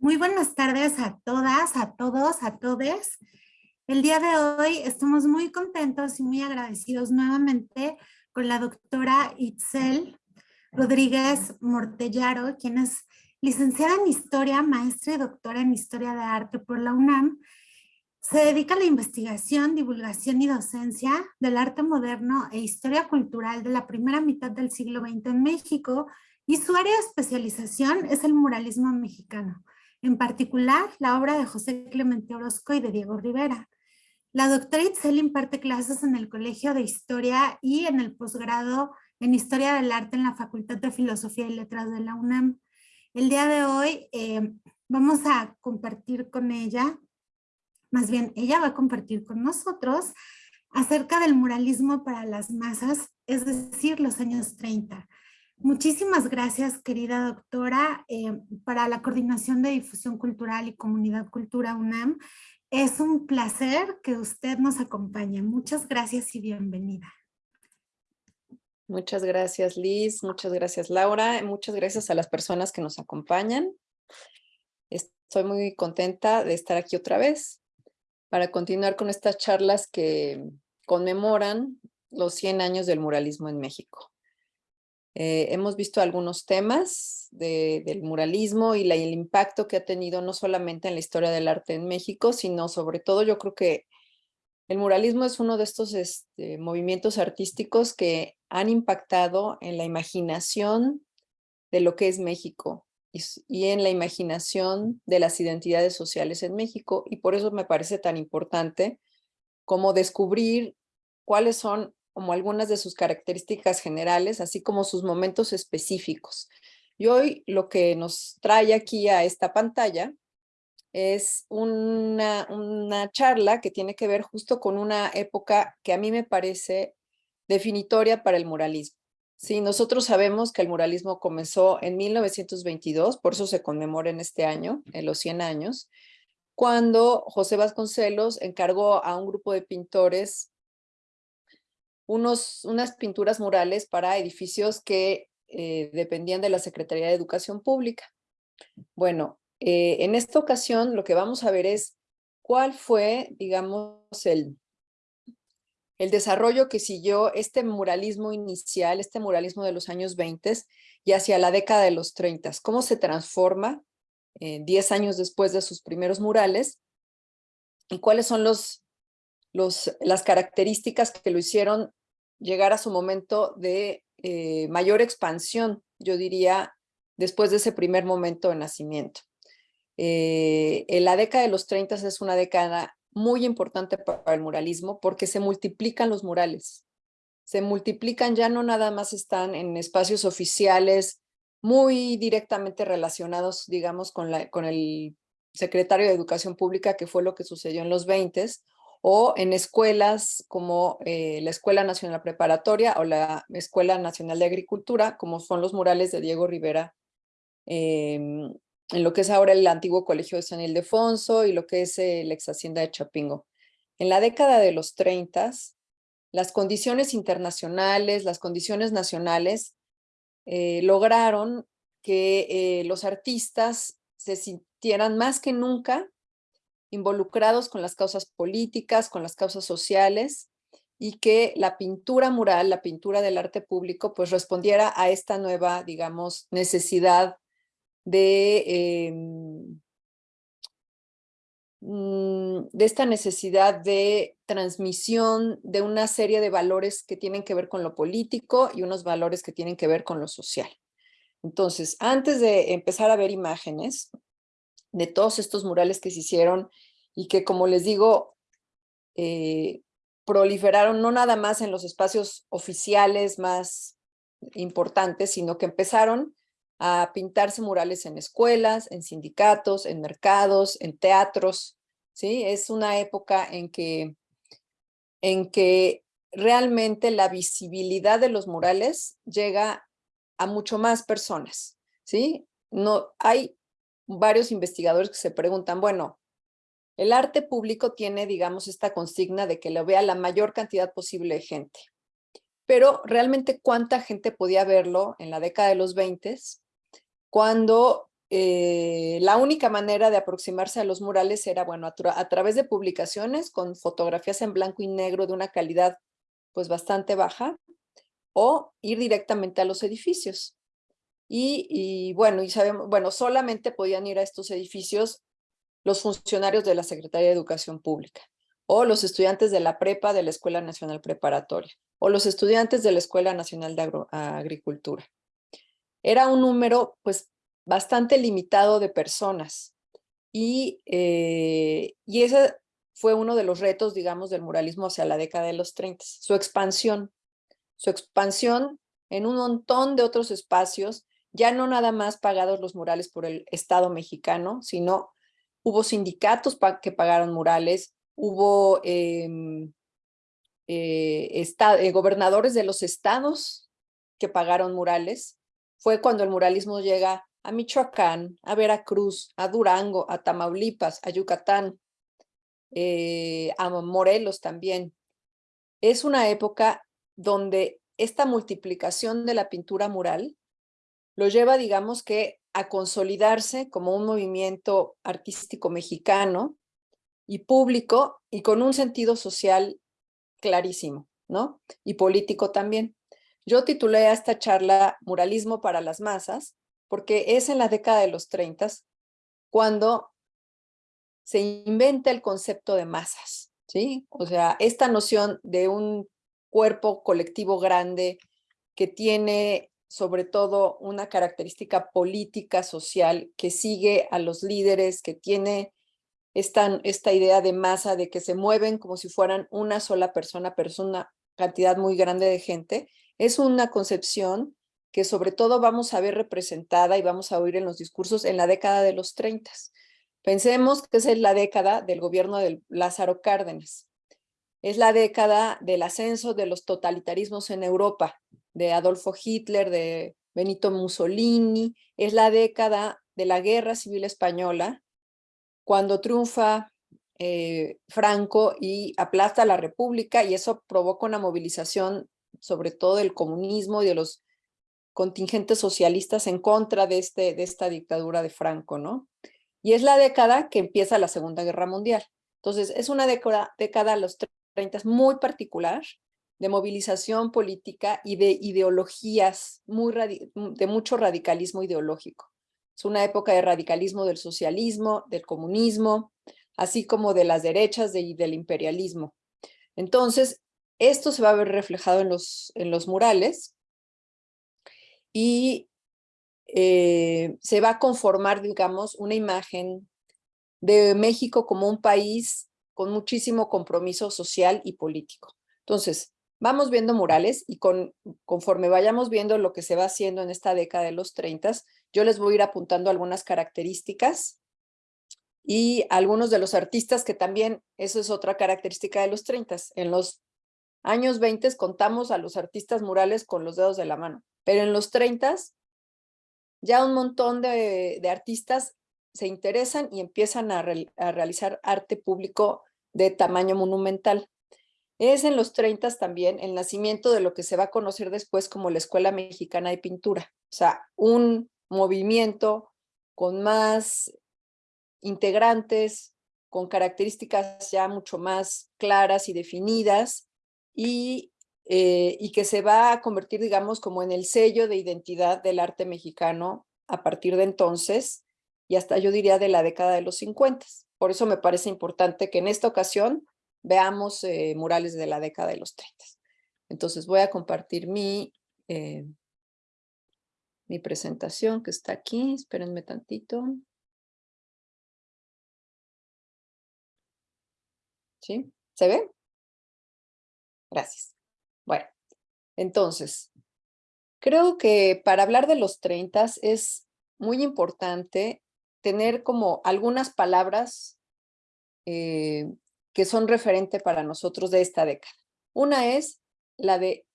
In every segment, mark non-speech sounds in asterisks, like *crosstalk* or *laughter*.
Muy buenas tardes a todas, a todos, a todes. El día de hoy estamos muy contentos y muy agradecidos nuevamente con la doctora Itzel Rodríguez Mortellaro, quien es licenciada en Historia, maestra y doctora en Historia de Arte por la UNAM. Se dedica a la investigación, divulgación y docencia del arte moderno e historia cultural de la primera mitad del siglo XX en México y su área de especialización es el muralismo mexicano en particular la obra de José Clemente Orozco y de Diego Rivera. La doctora Itzel imparte clases en el Colegio de Historia y en el posgrado en Historia del Arte en la Facultad de Filosofía y Letras de la UNAM. El día de hoy eh, vamos a compartir con ella, más bien ella va a compartir con nosotros acerca del muralismo para las masas, es decir, los años 30. Muchísimas gracias, querida doctora, eh, para la Coordinación de Difusión Cultural y Comunidad Cultura UNAM. Es un placer que usted nos acompañe. Muchas gracias y bienvenida. Muchas gracias, Liz. Muchas gracias, Laura. Muchas gracias a las personas que nos acompañan. Estoy muy contenta de estar aquí otra vez para continuar con estas charlas que conmemoran los 100 años del muralismo en México. Eh, hemos visto algunos temas del muralismo y el impacto que ha tenido no solamente en la historia del arte en México, sino sobre todo yo creo que el muralismo es uno de estos este, movimientos artísticos que han impactado en la imaginación de lo que es México y, y en la imaginación de las identidades sociales en México y por eso me parece tan importante como descubrir cuáles son como algunas de sus características generales, así como sus momentos específicos. Y hoy lo que nos trae aquí a esta pantalla es una, una charla que tiene que ver justo con una época que a mí me parece definitoria para el muralismo. Sí, nosotros sabemos que el muralismo comenzó en 1922, por eso se conmemora en este año, en los 100 años, cuando José Vasconcelos encargó a un grupo de pintores unos, unas pinturas murales para edificios que eh, dependían de la Secretaría de Educación Pública. Bueno, eh, en esta ocasión lo que vamos a ver es cuál fue, digamos, el, el desarrollo que siguió este muralismo inicial, este muralismo de los años 20 y hacia la década de los 30, cómo se transforma 10 años después de sus primeros murales y cuáles son los, los, las características que lo hicieron llegar a su momento de eh, mayor expansión, yo diría, después de ese primer momento de nacimiento. Eh, la década de los 30 es una década muy importante para el muralismo porque se multiplican los murales. Se multiplican, ya no nada más están en espacios oficiales muy directamente relacionados, digamos, con, con el secretario de Educación Pública, que fue lo que sucedió en los 20 o en escuelas como eh, la Escuela Nacional Preparatoria o la Escuela Nacional de Agricultura, como son los murales de Diego Rivera, em, en lo que es ahora el antiguo Colegio de San Ildefonso y lo que es eh, la ex Hacienda de Chapingo. En la década de los 30, las condiciones internacionales, las condiciones nacionales, eh, lograron que los artistas se sintieran más que nunca involucrados con las causas políticas, con las causas sociales, y que la pintura mural, la pintura del arte público, pues respondiera a esta nueva, digamos, necesidad de, em, mm, de esta necesidad de transmisión de una serie de valores que tienen que ver con lo político y unos valores que tienen que ver con lo social. Entonces, antes de empezar a ver imágenes, de todos estos murales que se hicieron y que, como les digo, eh, proliferaron no nada más en los espacios oficiales más importantes, sino que empezaron a pintarse murales en escuelas, en sindicatos, en mercados, en teatros, ¿sí? Es una época en que, en que realmente la visibilidad de los murales llega a mucho más personas, ¿sí? No, hay varios investigadores que se preguntan, bueno, el arte público tiene, digamos, esta consigna de que lo vea la mayor cantidad posible de gente. Pero realmente cuánta gente podía verlo en la década de los 20 cuando eh, la única manera de aproximarse a los murales era, bueno, a, través de publicaciones con fotografías en blanco y negro de una calidad pues bastante baja, o ir directamente a los edificios. Y, bueno, y sabemos, bueno, solamente podían ir a estos edificios los funcionarios de la Secretaría de Educación Pública, o los estudiantes de la prepa de la Escuela Nacional Preparatoria, o los estudiantes de la Escuela Nacional de Agricultura. Era un número, pues, bastante limitado de personas. Y, eh, y ese fue uno de los retos, digamos, del muralismo hacia la década de los 30, su expansión. Su expansión en un montón de otros espacios, ya no nada más pagados los murales por el Estado mexicano, sino hubo sindicatos que pagaron murales, hubo em, eh, eh, gobernadores de los estados que pagaron murales. Fue cuando el muralismo llega a Michoacán, a Veracruz, a Durango, a Tamaulipas, a Yucatán, eh, a Morelos también. Es una época donde esta multiplicación de la pintura mural lo lleva, digamos que, a consolidarse como un movimiento artístico mexicano y público y con un sentido social clarísimo, ¿no? Y político también. Yo titulé a esta charla Muralismo para las masas porque es en la década de los 30 cuando se inventa el concepto de masas, ¿sí? O sea, esta noción de un cuerpo colectivo grande que tiene sobre todo una característica política, social, que sigue a los líderes, que tiene esta, esta idea de masa, de que se mueven como si fueran una sola persona, pero es una cantidad muy grande de gente, es una concepción que sobre todo vamos a ver representada y vamos a oír en los discursos en la década de los 30. Pensemos que es la década del gobierno de Lázaro Cárdenas. Es la década del ascenso de los totalitarismos en Europa, de Adolfo Hitler, de Benito Mussolini. Es la década de la Guerra Civil Española, cuando triunfa eh, Franco y aplasta la República y eso provoca una movilización sobre todo del comunismo y de los contingentes socialistas en contra de, este, de esta dictadura de Franco, ¿no? Y es la década que empieza la Segunda Guerra Mundial. Entonces, es una década, los 30 muy particular, de movilización política y de ideologías, muy de mucho radicalismo ideológico. Es una época de radicalismo del socialismo, del comunismo, así como de las derechas y del imperialismo. Entonces, esto se va a ver reflejado en los, en los murales, y eh, se va a conformar, digamos, una imagen de México como un país con muchísimo compromiso social y político. Entonces, vamos viendo murales y con, conforme vayamos viendo lo que se va haciendo en esta década de los 30, yo les voy a ir apuntando algunas características y algunos de los artistas que también, eso es otra característica de los 30. En los años 20 contamos a los artistas murales con los dedos de la mano. Pero en los 30 ya un montón de, artistas se interesan y empiezan a, realizar arte público de tamaño monumental. Es en los 30 también el nacimiento de lo que se va a conocer después como la Escuela Mexicana de Pintura. O sea, un movimiento con más integrantes, con características ya mucho más claras y definidas y eh, y que se va a convertir, digamos, como en el sello de identidad del arte mexicano a partir de entonces y hasta yo diría de la década de los 50. Por eso me parece importante que en esta ocasión veamos eh, murales de la década de los 30. Entonces voy a compartir mi, eh, mi presentación que está aquí. Espérenme tantito. ¿Sí? ¿Se ve? Gracias. Bueno, entonces, creo que para hablar de los 30 es muy importante tener como algunas palabras eh, que son referente para nosotros de esta década. Una es la de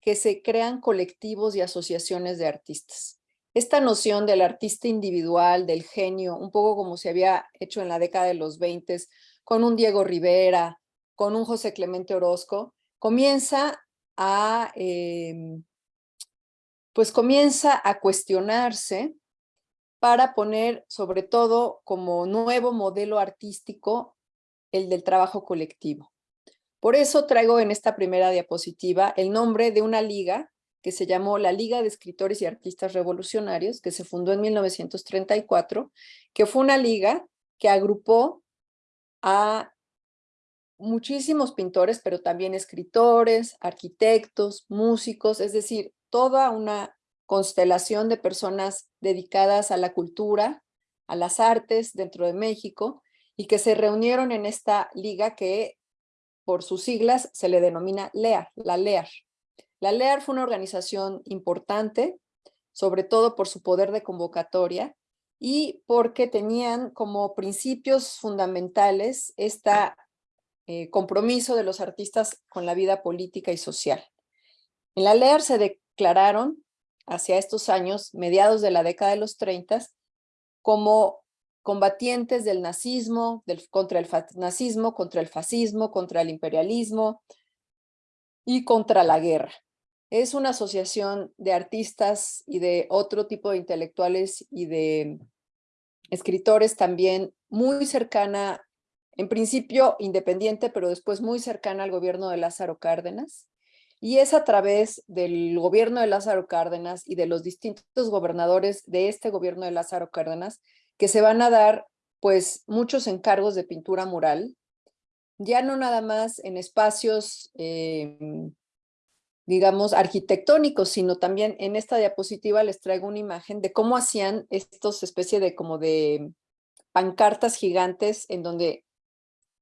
que se crean colectivos y asociaciones de artistas. Esta noción del artista individual, del genio, un poco como se había hecho en la década de los 20 con un Diego Rivera, con un José Clemente Orozco, comienza a, em, pues comienza a cuestionarse para poner sobre todo como nuevo modelo artístico el del trabajo colectivo. Por eso traigo en esta primera diapositiva el nombre de una liga que se llamó la Liga de Escritores y Artistas Revolucionarios, que se fundó en 1934, que fue una liga que agrupó a muchísimos pintores, pero también escritores, arquitectos, músicos, es decir, toda una constelación de personas dedicadas a la cultura, a las artes dentro de México, y que se reunieron en esta liga que por sus siglas se le denomina LEAR, la LEAR. La LEAR fue una organización importante, sobre todo por su poder de convocatoria y porque tenían como principios fundamentales este compromiso de los artistas con la vida política y social. En la LEAR se declararon hacia estos años, mediados de la década de los 30, como combatientes del nazismo, contra el nazismo, contra el fascismo, contra el imperialismo y contra la guerra. Es una asociación de artistas y de otro tipo de intelectuales y de escritores también muy cercana, en principio independiente, pero después muy cercana al gobierno de Lázaro Cárdenas. Y es a través del gobierno de Lázaro Cárdenas y de los distintos gobernadores de este gobierno de Lázaro Cárdenas que se van a dar pues muchos encargos de pintura mural, ya no nada más en espacios, em, digamos, arquitectónicos, sino también en esta diapositiva les traigo una imagen de cómo hacían estos especie de como de pancartas gigantes en donde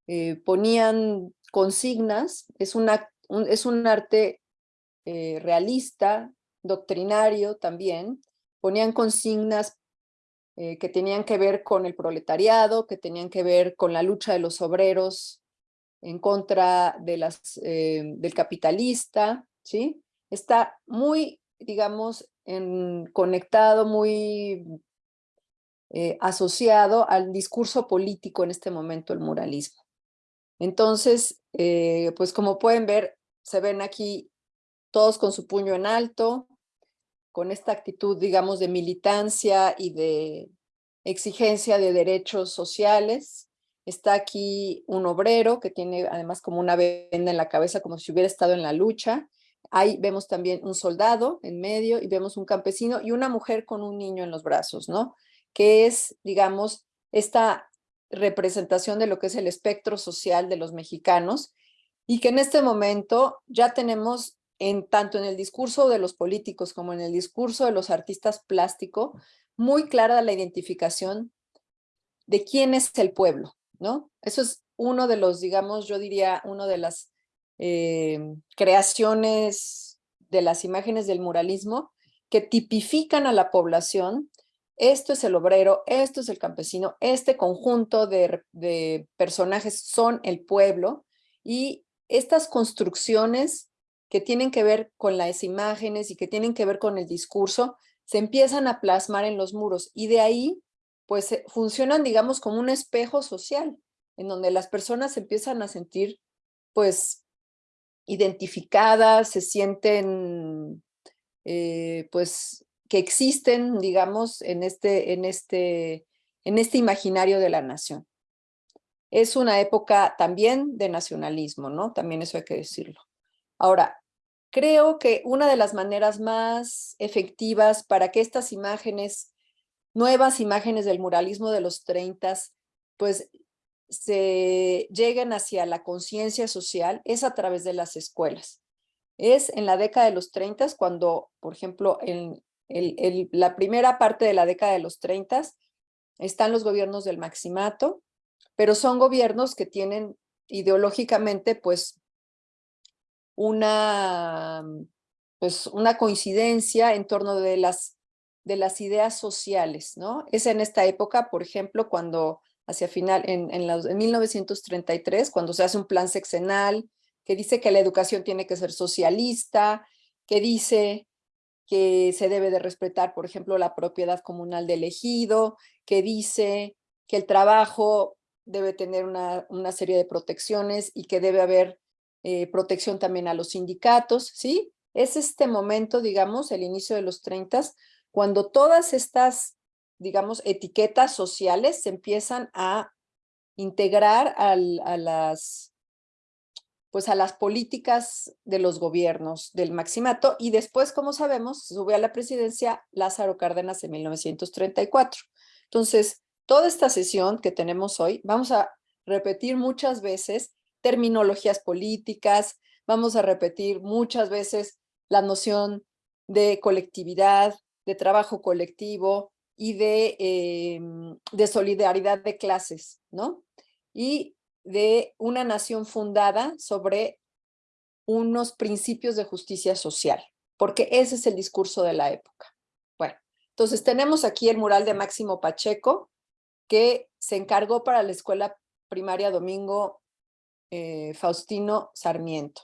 eh, ponían consignas, es, una, un, es un arte eh, realista, doctrinario también, ponían consignas eh, que tenían que ver con el proletariado, que tenían que ver con la lucha de los obreros en contra de las, eh, del capitalista, ¿sí? Está muy, digamos, conectado, muy eh, asociado al discurso político en este momento, el muralismo. Entonces, pues como pueden ver, se ven aquí todos con su puño en alto, con esta actitud, digamos, de militancia y de exigencia de derechos sociales. Está aquí un obrero que tiene además como una venda en la cabeza, como si hubiera estado en la lucha. Ahí vemos también un soldado en medio y vemos un campesino y una mujer con un niño en los brazos, ¿no? Que es, digamos, esta representación de lo que es el espectro social de los mexicanos y que en este momento ya tenemos en tanto en el discurso de los políticos como en el discurso de los artistas plásticos, muy clara la identificación de quién es el pueblo, ¿no? Eso es uno de los, digamos, yo diría, uno de las eh, creaciones de las imágenes del muralismo que tipifican a la población. Esto es el obrero, esto es el campesino, este conjunto de personajes son el pueblo y estas construcciones que tienen que ver con las imágenes y que tienen que ver con el discurso, se empiezan a plasmar en los muros y de ahí pues eh, funcionan digamos como un espejo social en donde las personas empiezan a sentir pues identificadas, se sienten eh, pues que existen digamos en este, en, este, en este imaginario de la nación. Es una época también de nacionalismo, ¿no? También eso hay que decirlo. Ahora, Creo que una de las maneras más efectivas para que estas imágenes, nuevas imágenes del muralismo de los 30, pues se lleguen hacia la conciencia social es a través de las escuelas. Es en la década de los 30 cuando, por ejemplo, en la primera parte de la década de los 30 están los gobiernos del maximato, pero son gobiernos que tienen ideológicamente pues una, mm, pues, una coincidencia en torno de las, de las ideas sociales, ¿no? Es en esta época, por ejemplo, cuando hacia final, en, en, en 1933, cuando se hace un plan sexenal que dice que la educación tiene que ser socialista, que dice que se debe de respetar, por ejemplo, la propiedad comunal del ejido, que dice que el trabajo debe tener una, una serie de protecciones y que debe haber eh, protección también a los sindicatos, ¿sí? Es este momento, digamos, el inicio de los 30, cuando todas estas digamos, etiquetas sociales se empiezan a integrar a las pues a las políticas de los gobiernos del maximato y después, como sabemos, sube a la presidencia Lázaro Cárdenas en 1934. Entonces, toda esta sesión que tenemos hoy, vamos a repetir muchas veces terminologías políticas, vamos a repetir muchas veces la noción de colectividad, de trabajo colectivo y de, em, de solidaridad de clases, ¿no? Y de una nación fundada sobre unos principios de justicia social, porque ese es el discurso de la época. Bueno, entonces tenemos aquí el mural de Máximo Pacheco, que se encargó para la escuela primaria Domingo eh, Faustino Sarmiento.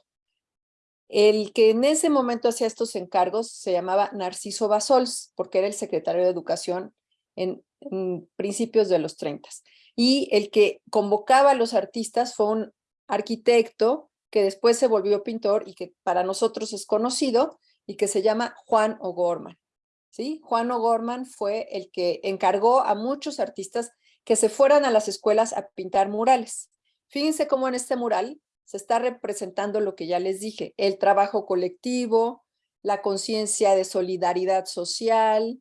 El que en ese momento hacía estos encargos se llamaba Narciso Basols, porque era el secretario de Educación en, en principios de los 30 y el que convocaba a los artistas fue un arquitecto que después se volvió pintor y que para nosotros es conocido y que se llama Juan O'Gorman. ¿sí? Juan O'Gorman fue el que encargó a muchos artistas que se fueran a las escuelas a pintar murales. Fíjense cómo en este mural se está representando lo que ya les dije, el trabajo colectivo, la conciencia de solidaridad social,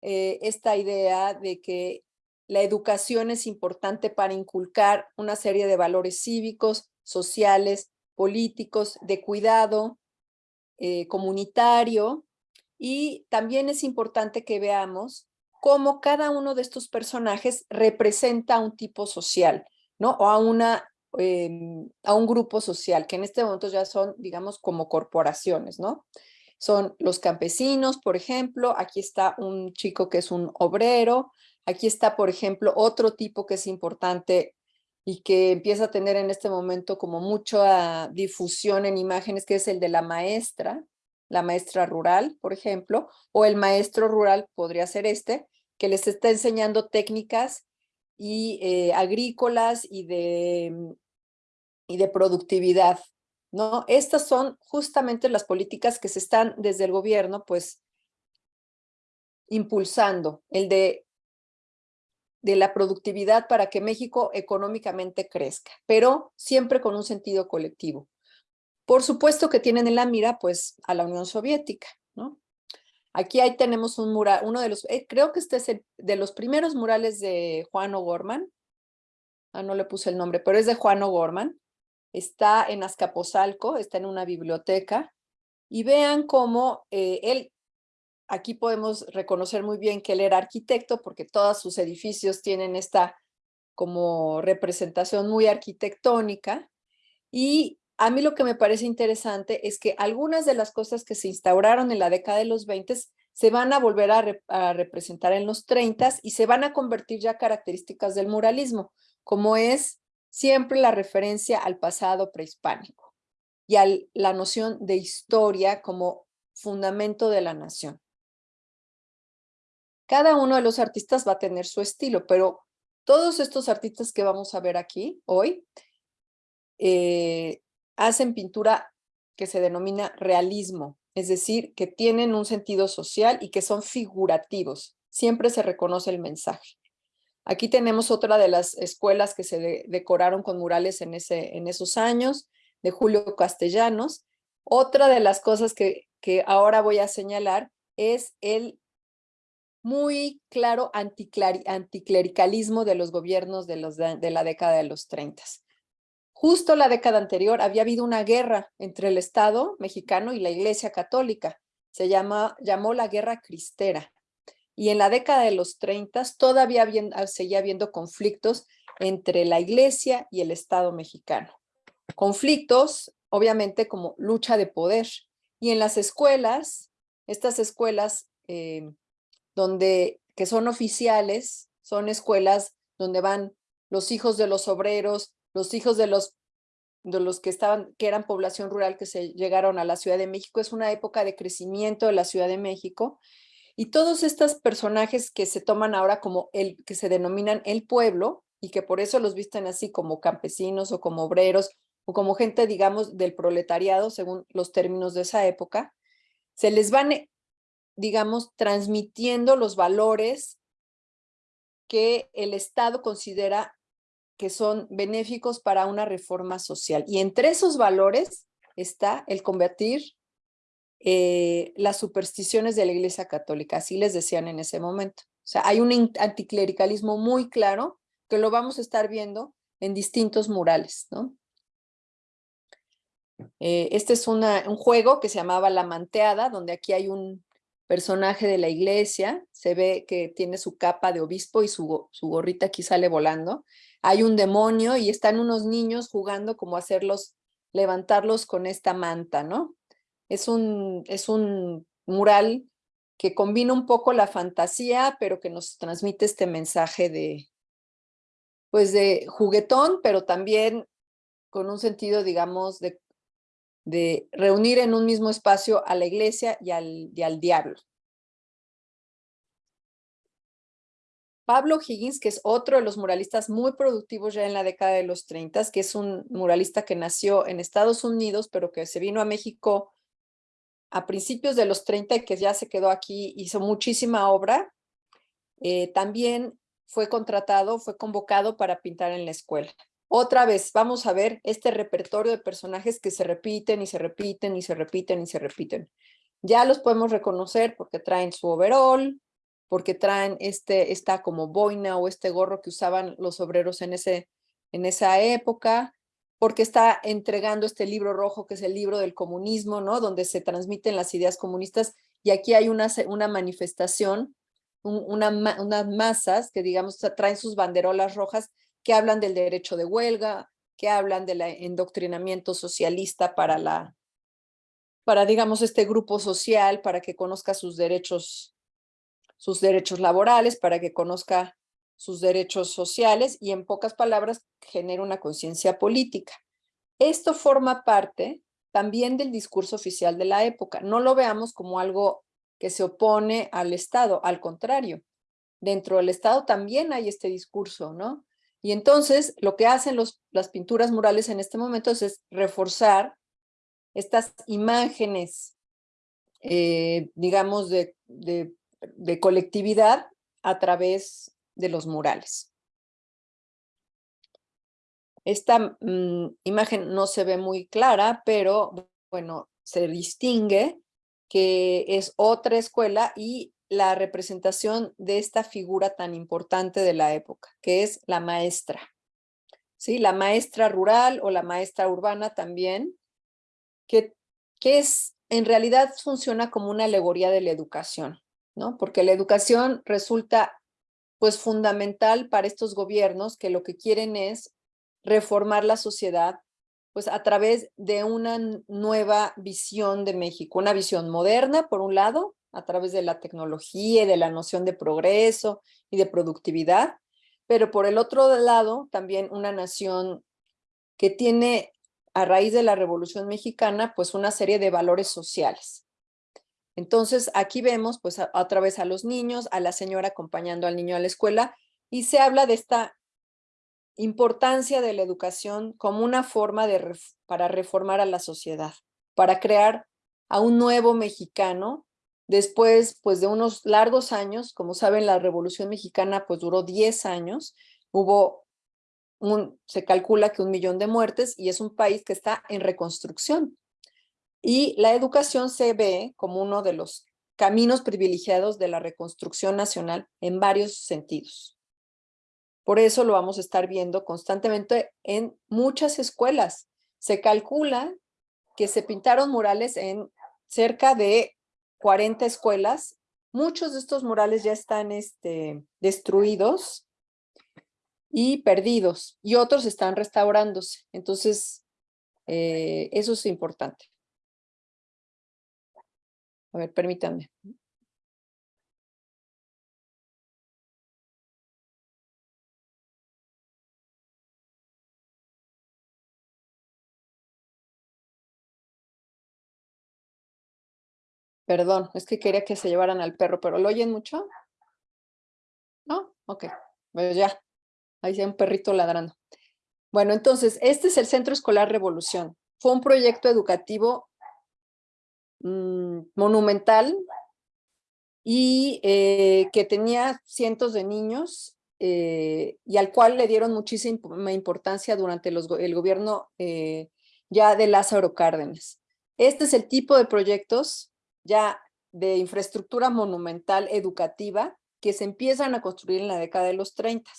eh, esta idea de que la educación es importante para inculcar una serie de valores cívicos, sociales, políticos, de cuidado eh, comunitario. Y también es importante que veamos cómo cada uno de estos personajes representa un tipo social, ¿no? O a, una, em, a un grupo social, que en este momento ya son, digamos, como corporaciones, ¿no? Son los campesinos, por ejemplo, aquí está un chico que es un obrero, Aquí está, por ejemplo, otro tipo que es importante y que empieza a tener en este momento como mucha difusión en imágenes, que es el de la maestra, la maestra rural, por ejemplo, o el maestro rural podría ser este, que les está enseñando técnicas y eh, agrícolas y de, y de productividad, ¿no? Estas son justamente las políticas que se están desde el gobierno, pues, impulsando, el de de la productividad para que México económicamente crezca, pero siempre con un sentido colectivo. Por supuesto que tienen en la mira pues a la Unión Soviética. Aquí ahí tenemos un mural, uno de los, eh, creo que este es de los primeros murales de Juan O'Gorman. Ah, no le puse el nombre, pero es de Juan O'Gorman. Está en Azcapotzalco, está en una biblioteca. Y vean cómo eh, él aquí podemos reconocer muy bien que él era arquitecto porque todos sus edificios tienen esta como representación muy arquitectónica y a mí lo que me parece interesante es que algunas de las cosas que se instauraron en la década de los 20 se van a volver a, representar en los 30 y se van a convertir ya características del muralismo, como es siempre la referencia al pasado prehispánico y a la noción de historia como fundamento de la nación. Cada uno de los artistas va a tener su estilo, pero todos estos artistas que vamos a ver aquí hoy eh, hacen pintura que se denomina realismo, es decir, que tienen un sentido social y que son figurativos. Siempre se reconoce el mensaje. Aquí tenemos otra de las escuelas que se decoraron con murales en, esos años, de Julio Castellanos. Otra de las cosas que, ahora voy a señalar es el muy claro anticlericalismo de los gobiernos de, la década de los 30. Justo la década anterior había habido una guerra entre el Estado mexicano y la Iglesia Católica. Se llama, llamó la Guerra Cristera. Y en la década de los 30 todavía ah, seguía habiendo conflictos entre la Iglesia y el Estado mexicano. Conflictos, obviamente, como lucha de poder. Y en las escuelas, estas escuelas eh, donde, que son oficiales, son escuelas donde van los hijos de los obreros, los hijos de los, de los que, estaban, que eran población rural que se llegaron a la Ciudad de México. Es una época de crecimiento de la Ciudad de México. Y todos estos personajes que se toman ahora como el, que se denominan el pueblo y que por eso los visten así como campesinos o como obreros o como gente, digamos, del proletariado, según los términos de esa época, se les van digamos, transmitiendo los valores que el Estado considera que son benéficos para una reforma social. Y entre esos valores está el combatir eh, las supersticiones de la Iglesia Católica, así les decían en ese momento. O sea, hay un anticlericalismo muy claro que lo vamos a estar viendo en distintos murales, ¿no? Eh, este es un juego que se llamaba La Manteada, donde aquí hay un personaje de la iglesia, se ve que tiene su capa de obispo y su, su gorrita aquí sale volando. Hay un demonio y están unos niños jugando como hacerlos, levantarlos con esta manta, ¿no? Es un, es un mural que combina un poco la fantasía, pero que nos transmite este mensaje de, pues de juguetón, pero también con un sentido, digamos, de de reunir en un mismo espacio a la iglesia y al, al diablo. Pablo Higgins, que es otro de los muralistas muy productivos ya en la década de los 30, que es un muralista que nació en Estados Unidos, pero que se vino a México a principios de los 30 y que ya se quedó aquí, hizo muchísima obra. Eh, también fue contratado, fue convocado para pintar en la escuela. Otra vez, vamos a ver este repertorio de personajes que se repiten y se repiten y se repiten y se repiten. Ya los podemos reconocer porque traen su overall, porque traen este, esta como boina o este gorro que usaban los obreros en, ese, en esa época, porque está entregando este libro rojo que es el libro del comunismo, ¿no? Donde se transmiten las ideas comunistas y aquí hay una, una manifestación, una, unas masas que digamos traen sus banderolas rojas que hablan del derecho de huelga, que hablan del endoctrinamiento socialista para la, para digamos este grupo social, para que conozca sus derechos, sus derechos laborales, para que conozca sus derechos sociales y en pocas palabras genera una conciencia política. Esto forma parte también del discurso oficial de la época. No lo veamos como algo que se opone al Estado, al contrario. Dentro del Estado también hay este discurso, ¿no? Y entonces lo que hacen los, las pinturas murales en este momento es, reforzar estas imágenes, eh, digamos, de, colectividad a través de los murales. Esta mm, imagen no se ve muy clara, pero bueno, se distingue que es otra escuela y la representación de esta figura tan importante de la época, que es la maestra. ¿Sí? La maestra rural o la maestra urbana también, que, que es, en realidad funciona como una alegoría de la educación, Porque la educación resulta pues fundamental para estos gobiernos que lo que quieren es reformar la sociedad pues a través de una nueva visión de México, una visión moderna por un lado, a través de la tecnología y de la noción de progreso y de productividad, pero por el otro lado también una nación que tiene a raíz de la Revolución Mexicana pues una serie de valores sociales. Entonces aquí vemos pues a, través a los niños, a la señora acompañando al niño a la escuela y se habla de esta importancia de la educación como una forma de para reformar a la sociedad, para crear a un nuevo mexicano Después, pues de unos largos años, como saben, la Revolución Mexicana pues duró 10 años, hubo un, se calcula que un millón de muertes y es un país que está en reconstrucción. Y la educación se ve como uno de los caminos privilegiados de la reconstrucción nacional en varios sentidos. Por eso lo vamos a estar viendo constantemente en muchas escuelas. Se calcula que se pintaron murales en cerca de 40 escuelas. Muchos de estos murales ya están este, destruidos y perdidos y otros están restaurándose. Entonces, eh, eso es importante. A ver, permítanme. Perdón, es que quería que se llevaran al perro, pero ¿lo oyen mucho? ¿No? Ok, pues ya. Ahí hay un perrito ladrando. Bueno, entonces, este es el Centro Escolar Revolución. Fue un proyecto educativo mm, monumental y eh, que tenía cientos de niños eh, y al cual le dieron muchísima importancia durante el gobierno eh, ya de Lázaro Cárdenas. Este es el tipo de proyectos ya de infraestructura monumental educativa que se empiezan a construir en la década de los 30.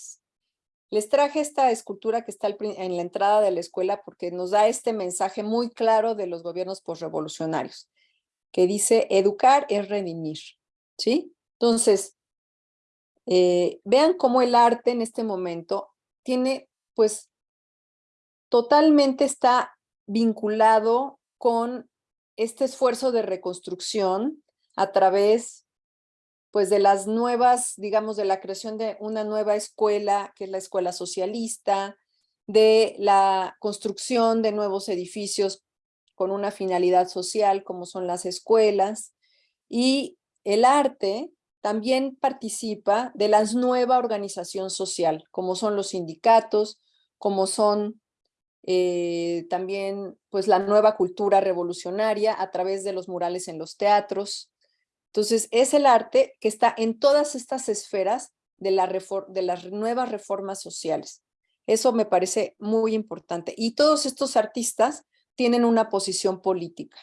Les traje esta escultura que está en la entrada de la escuela porque nos da este mensaje muy claro de los gobiernos postrevolucionarios, que dice, educar es redimir, ¿sí? Entonces, eh, vean cómo el arte en este momento tiene, pues, totalmente está vinculado con este esfuerzo de reconstrucción a través pues de las nuevas, digamos, de la creación de una nueva escuela, que es la escuela socialista, de la construcción de nuevos edificios con una finalidad social, como son las escuelas, y el arte también participa de la nueva organización social, como son los sindicatos, como son eh, también pues la nueva cultura revolucionaria a través de los murales en los teatros, entonces, es el arte que está en todas estas esferas de, de las nuevas reformas sociales. Eso me parece muy importante. Y todos estos artistas tienen una posición política.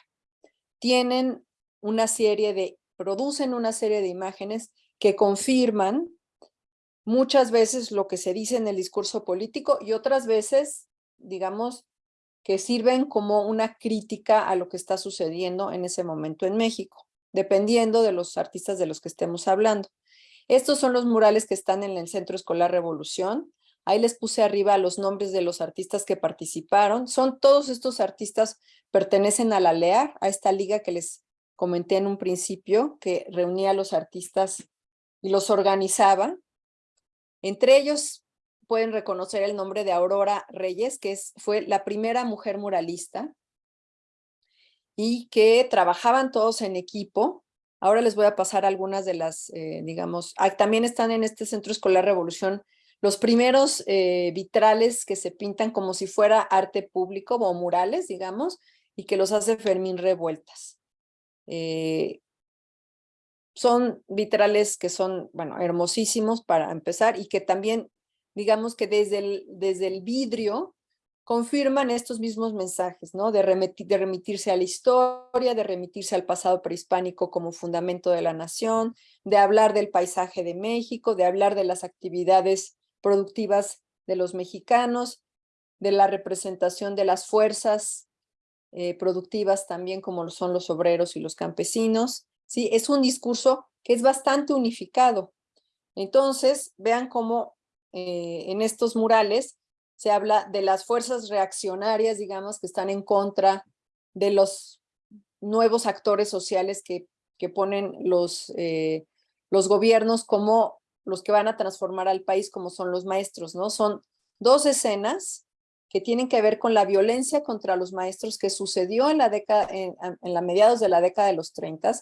Tienen una serie de, producen una serie de imágenes que confirman muchas veces lo que se dice en el discurso político y otras veces, digamos, que sirven como una crítica a lo que está sucediendo en ese momento en México dependiendo de los artistas de los que estemos hablando. Estos son los murales que están en el Centro Escolar Revolución. Ahí les puse arriba los nombres de los artistas que participaron. Son todos estos artistas pertenecen a la LEAR, a esta liga que les comenté en un principio, que reunía a los artistas y los organizaba. Entre ellos pueden reconocer el nombre de Aurora Reyes, que es, fue la primera mujer muralista y que trabajaban todos en equipo. Ahora les voy a pasar algunas de las, eh, digamos, también están en este Centro Escolar Revolución los primeros eh, vitrales que se pintan como si fuera arte público o murales, digamos, y que los hace Fermín Revueltas. Eh, son vitrales que son, bueno, hermosísimos para empezar y que también, digamos que desde el, desde el vidrio confirman estos mismos mensajes, ¿no? De, de, remitirse a la historia, de remitirse al pasado prehispánico como fundamento de la nación, de hablar del paisaje de México, de hablar de las actividades productivas de los mexicanos, de la representación de las fuerzas eh, productivas también como son los obreros y los campesinos. ¿sí? Es un discurso que es bastante unificado. Entonces, vean cómo eh, en estos murales se habla de las fuerzas reaccionarias, digamos, que están en contra de los nuevos actores sociales que, que ponen los, eh, los gobiernos como los que van a transformar al país, como son los maestros, ¿no? Son dos escenas que tienen que ver con la violencia contra los maestros que sucedió en la década, en, la mediados de la década de los 30,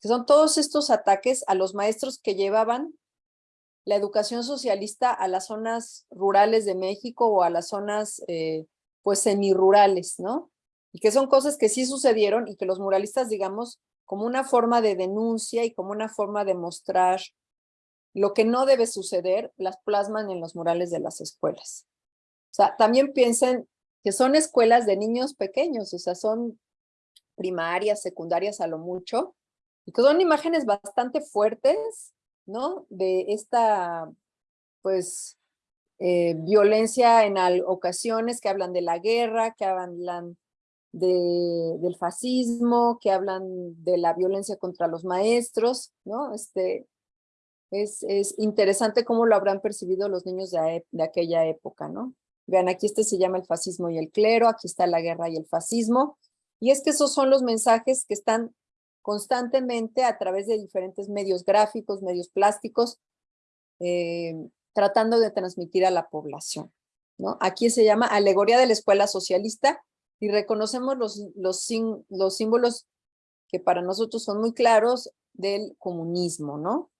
que son todos estos ataques a los maestros que llevaban la educación socialista a las zonas rurales de México o a las zonas eh, pues semirurales, ¿no? Y que son cosas que sí sucedieron y que los muralistas, digamos, como una forma de denuncia y como una forma de mostrar lo que no debe suceder, las plasman en los murales de las escuelas. O sea, también piensen que son escuelas de niños pequeños, o sea, son primarias, secundarias a lo mucho, y que son imágenes bastante fuertes ¿no? De esta, pues, eh, violencia en ocasiones que hablan de la guerra, que hablan de, del fascismo, que hablan de la violencia contra los maestros, ¿no? Este, es, es interesante cómo lo habrán percibido los niños de, de aquella época, ¿no? Vean, aquí este se llama el fascismo y el clero, aquí está la guerra y el fascismo, y es que esos son los mensajes que están constantemente a través de diferentes medios gráficos, medios plásticos, eh, tratando de transmitir a la población. ¿no? Aquí se llama Alegoría de la Escuela Socialista y reconocemos los, los, los símbolos que para nosotros son muy claros del comunismo, ¿no?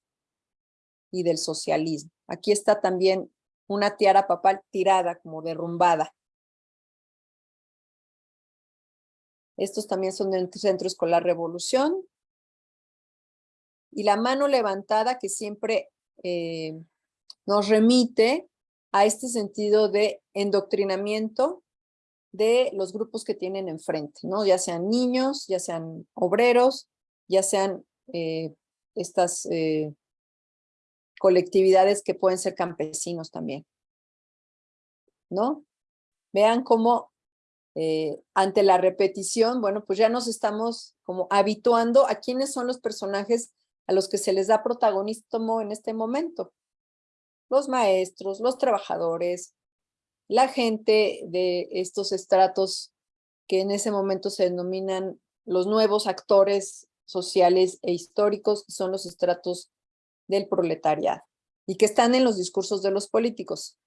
Y del socialismo. Aquí está también una tiara papal tirada, como derrumbada. Estos también son del Centro Escolar Revolución. Y la mano levantada que siempre eh, nos remite a este sentido de endoctrinamiento de los grupos que tienen enfrente, ¿no? Ya sean niños, ya sean obreros, ya sean eh, estas eh, colectividades que pueden ser campesinos también, ¿no? Vean cómo eh, ante la repetición, bueno, pues ya nos estamos como habituando a quiénes son los personajes a los que se les da protagonismo en este momento. Los maestros, los trabajadores, la gente de estos estratos que en ese momento se denominan los nuevos actores sociales e históricos, son los estratos del proletariado y que están en los discursos de los políticos.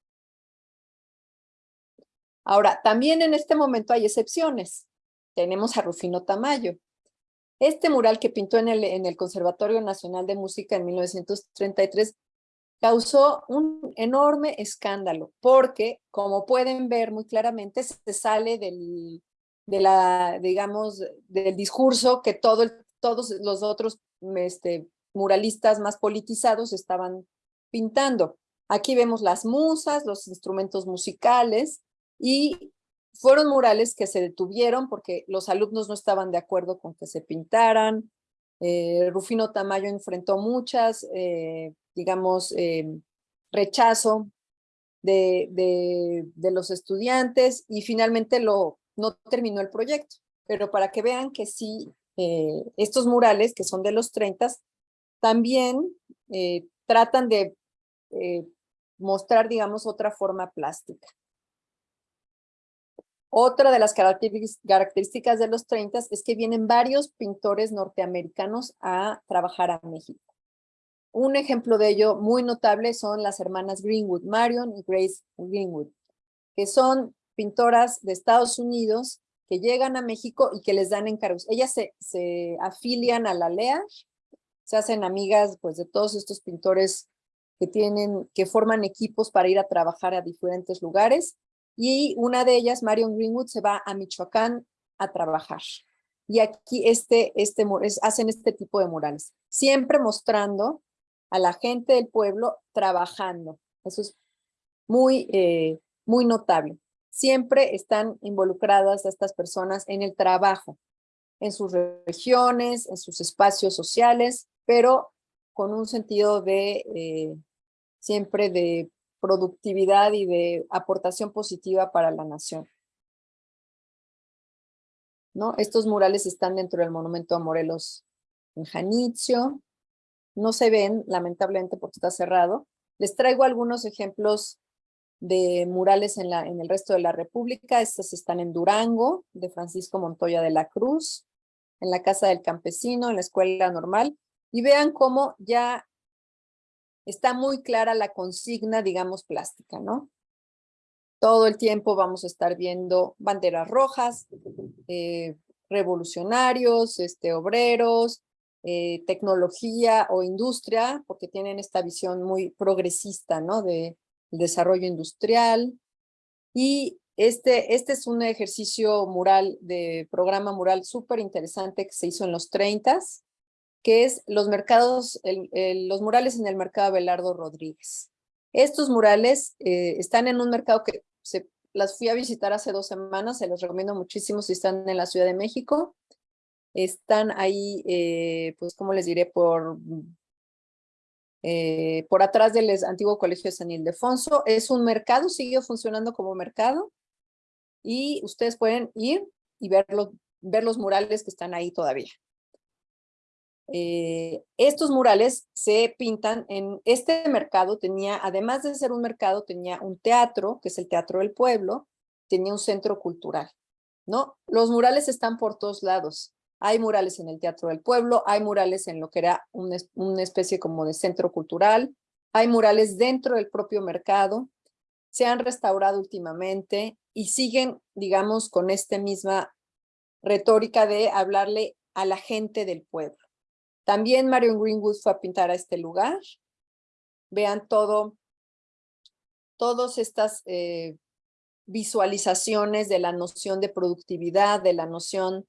Ahora, también en este momento hay excepciones. Tenemos a Rufino Tamayo. Este mural que pintó en el, en el Conservatorio Nacional de Música en 1933 causó un enorme escándalo, porque, como pueden ver muy claramente, se sale del, de la, digamos, del discurso que todo todos los otros este, muralistas más politizados estaban pintando. Aquí vemos las musas, los instrumentos musicales, y fueron murales que se detuvieron porque los alumnos no estaban de acuerdo con que se pintaran. Eh, Rufino Tamayo enfrentó muchas, eh, digamos, eh, rechazo de, de, los estudiantes y finalmente lo, no terminó el proyecto. Pero para que vean que sí, estos murales, que son de los 30, también tratan de mostrar, digamos, otra forma plástica. Otra de las características de los 30 es que vienen varios pintores norteamericanos a trabajar a México. Un ejemplo de ello muy notable son las hermanas Greenwood, Marion y Grace Greenwood, que son pintoras de Estados Unidos que llegan a México y que les dan encargos. Ellas se, se afilian a la LEA, se hacen amigas pues, de todos estos pintores que, tienen, que forman equipos para ir a trabajar a diferentes lugares y una de ellas, Marion Greenwood, se va a Michoacán a trabajar. Y aquí este, este, hacen este tipo de murales, siempre mostrando a la gente del pueblo trabajando. Eso es muy, eh, muy notable. Siempre están involucradas estas personas en el trabajo, en sus regiones, en sus espacios sociales, pero con un sentido de eh, siempre de productividad y de aportación positiva para la nación. ¿No? Estos murales están dentro del monumento a Morelos en Janitzio. No se ven, lamentablemente, porque está cerrado. Les traigo algunos ejemplos de murales en, la, en el resto de la República. Estos están en Durango, de Francisco Montoya de la Cruz, en la Casa del Campesino, en la Escuela Normal. Y vean cómo ya está muy clara la consigna, digamos, plástica, ¿no? Todo el tiempo vamos a estar viendo banderas rojas, eh, revolucionarios, este, obreros, eh, tecnología o industria, porque tienen esta visión muy progresista, ¿no? De desarrollo industrial. Y este, este es un ejercicio mural, de programa mural súper interesante que se hizo en los 30s, que es los mercados, los murales en el mercado Belardo Rodríguez. Estos murales eh, están en un mercado que se, las fui a visitar hace dos semanas, se los recomiendo muchísimo si están en la Ciudad de México. Están ahí, eh, pues, como les diré, por, eh, por atrás del antiguo Colegio de San Ildefonso. Es un mercado, sigue funcionando como mercado. Y ustedes pueden ir y ver los murales que están ahí todavía. Eh, estos murales se pintan en este mercado, tenía, además de ser un mercado, tenía un teatro, que es el Teatro del Pueblo, tenía un centro cultural, ¿no? Los murales están por todos lados. Hay murales en el Teatro del Pueblo, hay murales en lo que era una, una especie como de centro cultural, hay murales dentro del propio mercado, se han restaurado últimamente y siguen, digamos, con esta misma retórica de hablarle a la gente del pueblo. También Marion Greenwood fue a pintar a este lugar. Vean todo, todas estas eh, visualizaciones de la noción de productividad, de la noción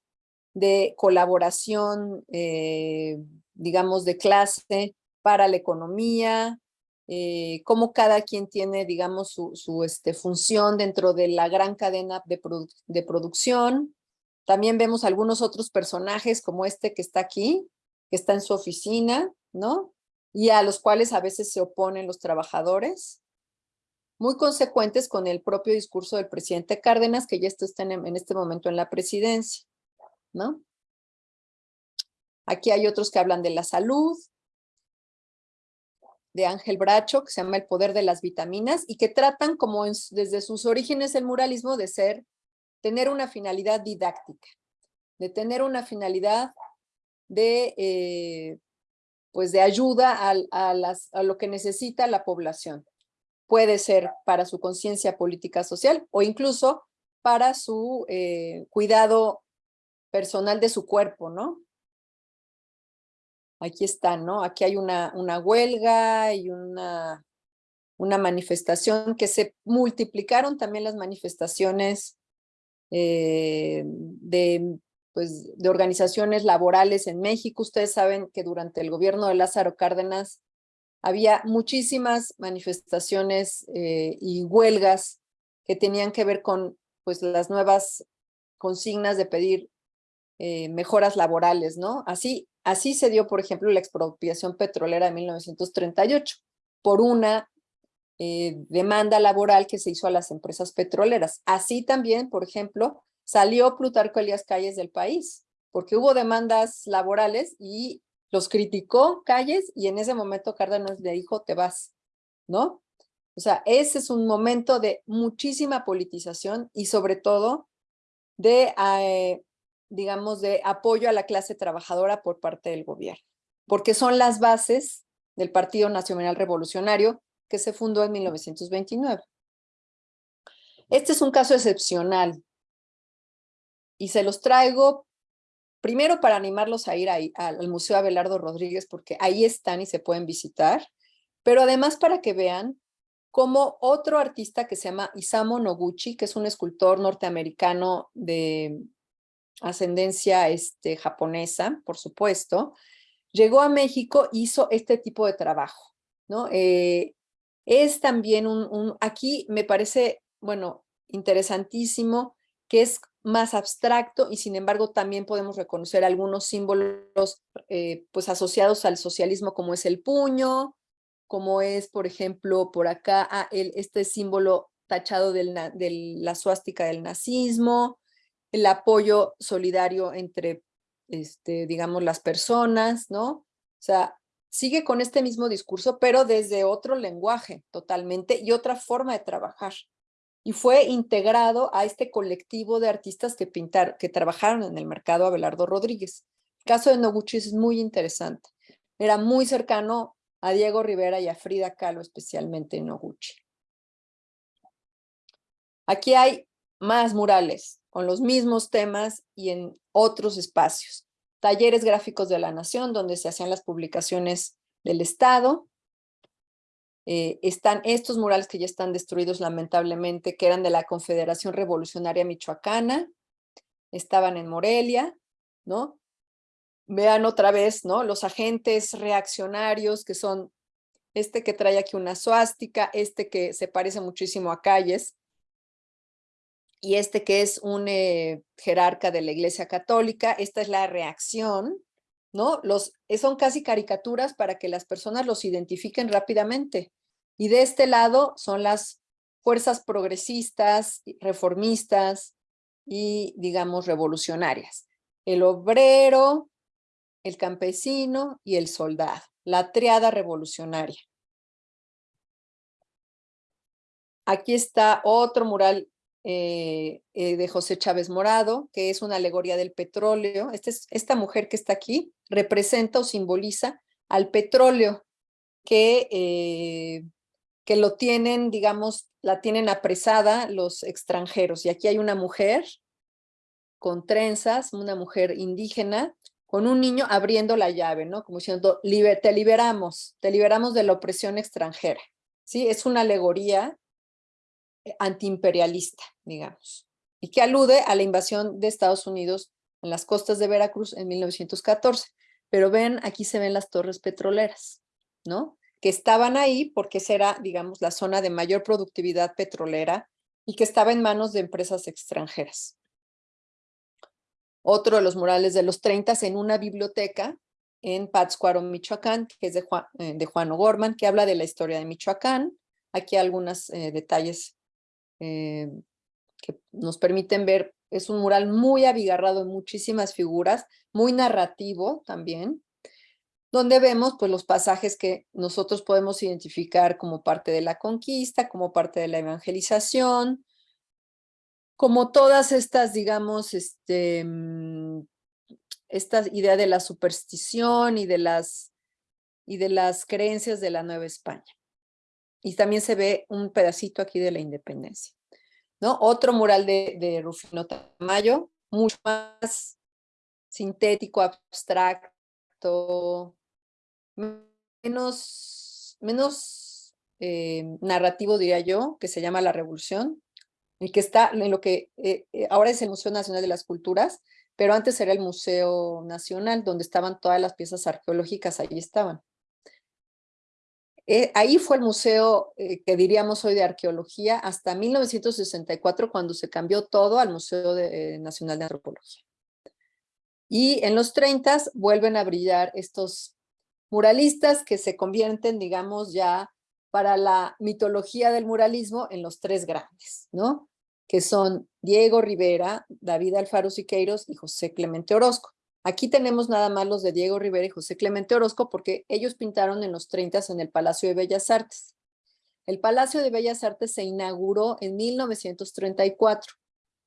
de colaboración, eh, digamos, de clase para la economía, eh, cómo cada quien tiene, digamos, su, este, función dentro de la gran cadena de, de producción. También vemos algunos otros personajes como este que está aquí, que está en su oficina, ¿no? Y a los cuales a veces se oponen los trabajadores, muy consecuentes con el propio discurso del presidente Cárdenas, que ya está en, este momento en la presidencia, ¿no? Aquí hay otros que hablan de la salud, de Ángel Bracho, que se llama El poder de las vitaminas, y que tratan como desde sus orígenes el muralismo de ser, tener una finalidad didáctica, de tener una finalidad de, eh, pues de ayuda a, las, a lo que necesita la población. Puede ser para su conciencia política social o incluso para su eh, cuidado personal de su cuerpo, ¿no? Aquí está, ¿no? Aquí hay una, una huelga y una, una manifestación que se multiplicaron también las manifestaciones eh, de, pues, de organizaciones laborales en México. Ustedes saben que durante el gobierno de Lázaro Cárdenas había muchísimas manifestaciones eh, y huelgas que tenían que ver con pues, las nuevas consignas de pedir eh, mejoras laborales, ¿no? Así, así se dio, por ejemplo, la expropiación petrolera de 1938 por una eh, demanda laboral que se hizo a las empresas petroleras. Así también, por ejemplo, salió Plutarco Elías Calles del país, porque hubo demandas laborales y los criticó Calles y en ese momento Cárdenas le dijo, te vas, ¿no? O sea, ese es un momento de muchísima politización y sobre todo de eh, digamos, de apoyo a la clase trabajadora por parte del gobierno, porque son las bases del Partido Nacional Revolucionario que se fundó en 1929. Este es un caso excepcional y se los traigo primero para animarlos a ir al Museo Abelardo Rodríguez porque ahí están y se pueden visitar, pero además para que vean cómo otro artista que se llama Isamu Noguchi, que es un escultor norteamericano de ascendencia este, japonesa, por supuesto, llegó a México, hizo este tipo de trabajo, ¿no? Eh, es también un, aquí me parece, bueno, interesantísimo, que es más abstracto y sin embargo también podemos reconocer algunos símbolos eh, pues asociados al socialismo como es el puño, como es por ejemplo por acá ah, el, este símbolo tachado de la suástica del nazismo, el apoyo solidario entre, este, digamos, las personas, ¿no? O sea, sigue con este mismo discurso, pero desde otro lenguaje totalmente y otra forma de trabajar. Y fue integrado a este colectivo de artistas que pintaron, que trabajaron en el mercado Abelardo Rodríguez. El caso de Noguchi es muy interesante. Era muy cercano a Diego Rivera y a Frida Kahlo, especialmente en Noguchi. Aquí hay más murales con los mismos temas y en otros espacios. Talleres gráficos de la Nación, donde se hacían las publicaciones del Estado. Eh, están estos murales que ya están destruidos lamentablemente, que eran de la Confederación Revolucionaria Michoacana, estaban en Morelia, ¿no? Vean otra vez, ¿no? Los agentes reaccionarios que son este que trae aquí una suástica, este que se parece muchísimo a Calles, y este que es un eh, jerarca de la Iglesia Católica, esta es la reacción, ¿no? Los, son casi caricaturas para que las personas los identifiquen rápidamente. Y de este lado son las fuerzas progresistas, reformistas y, digamos, revolucionarias. El obrero, el campesino y el soldado, la triada revolucionaria. Aquí está otro mural eh, eh, de José Chávez Morado, que es una alegoría del petróleo. Este esta mujer que está aquí representa o simboliza al petróleo que, eh, que lo tienen, digamos, la tienen apresada los extranjeros. Y aquí hay una mujer con trenzas, una mujer indígena, con un niño abriendo la llave, ¿no? Como diciendo, te liberamos, te liberamos de la opresión extranjera. ¿Sí? Es una alegoría antiimperialista, digamos, y que alude a la invasión de Estados Unidos en las costas de Veracruz en 1914. Pero ven, aquí se ven las torres petroleras, ¿no? Que estaban ahí porque esa era, digamos, la zona de mayor productividad petrolera y que estaba en manos de empresas extranjeras. Otro de los murales de los 30 en una biblioteca en Pátzcuaro, Michoacán, que es de Juan, eh, de Juan O'Gorman, que habla de la historia de Michoacán. Aquí algunos eh, detalles eh, que nos permiten ver. Es un mural muy abigarrado en muchísimas figuras, muy narrativo también, donde vemos pues, los pasajes que nosotros podemos identificar como parte de la conquista, como parte de la evangelización, como todas estas, digamos, este, mm, esta idea de la superstición y de las, y de las creencias de la Nueva España. Y también se ve un pedacito aquí de la independencia. ¿no? Otro mural de, de Rufino Tamayo, mucho más sintético, abstracto, menos, menos eh, narrativo, diría yo, que se llama La Revolución, el que está en lo que eh, eh, ahora es el Museo Nacional de las Culturas, pero antes era el Museo Nacional, donde estaban todas las piezas arqueológicas, ahí estaban. ahí fue el museo que diríamos hoy de arqueología hasta 1964 cuando se cambió todo al Museo Nacional de Antropología. Y en los 30 vuelven a brillar estos muralistas que se convierten, digamos, ya para la mitología del muralismo en los tres grandes, ¿no? Que son Diego Rivera, David Alfaro Siqueiros y José Clemente Orozco. Aquí tenemos nada más los de Diego Rivera y José Clemente Orozco porque ellos pintaron en los 30 en el Palacio de Bellas Artes. El Palacio de Bellas Artes se inauguró en 1934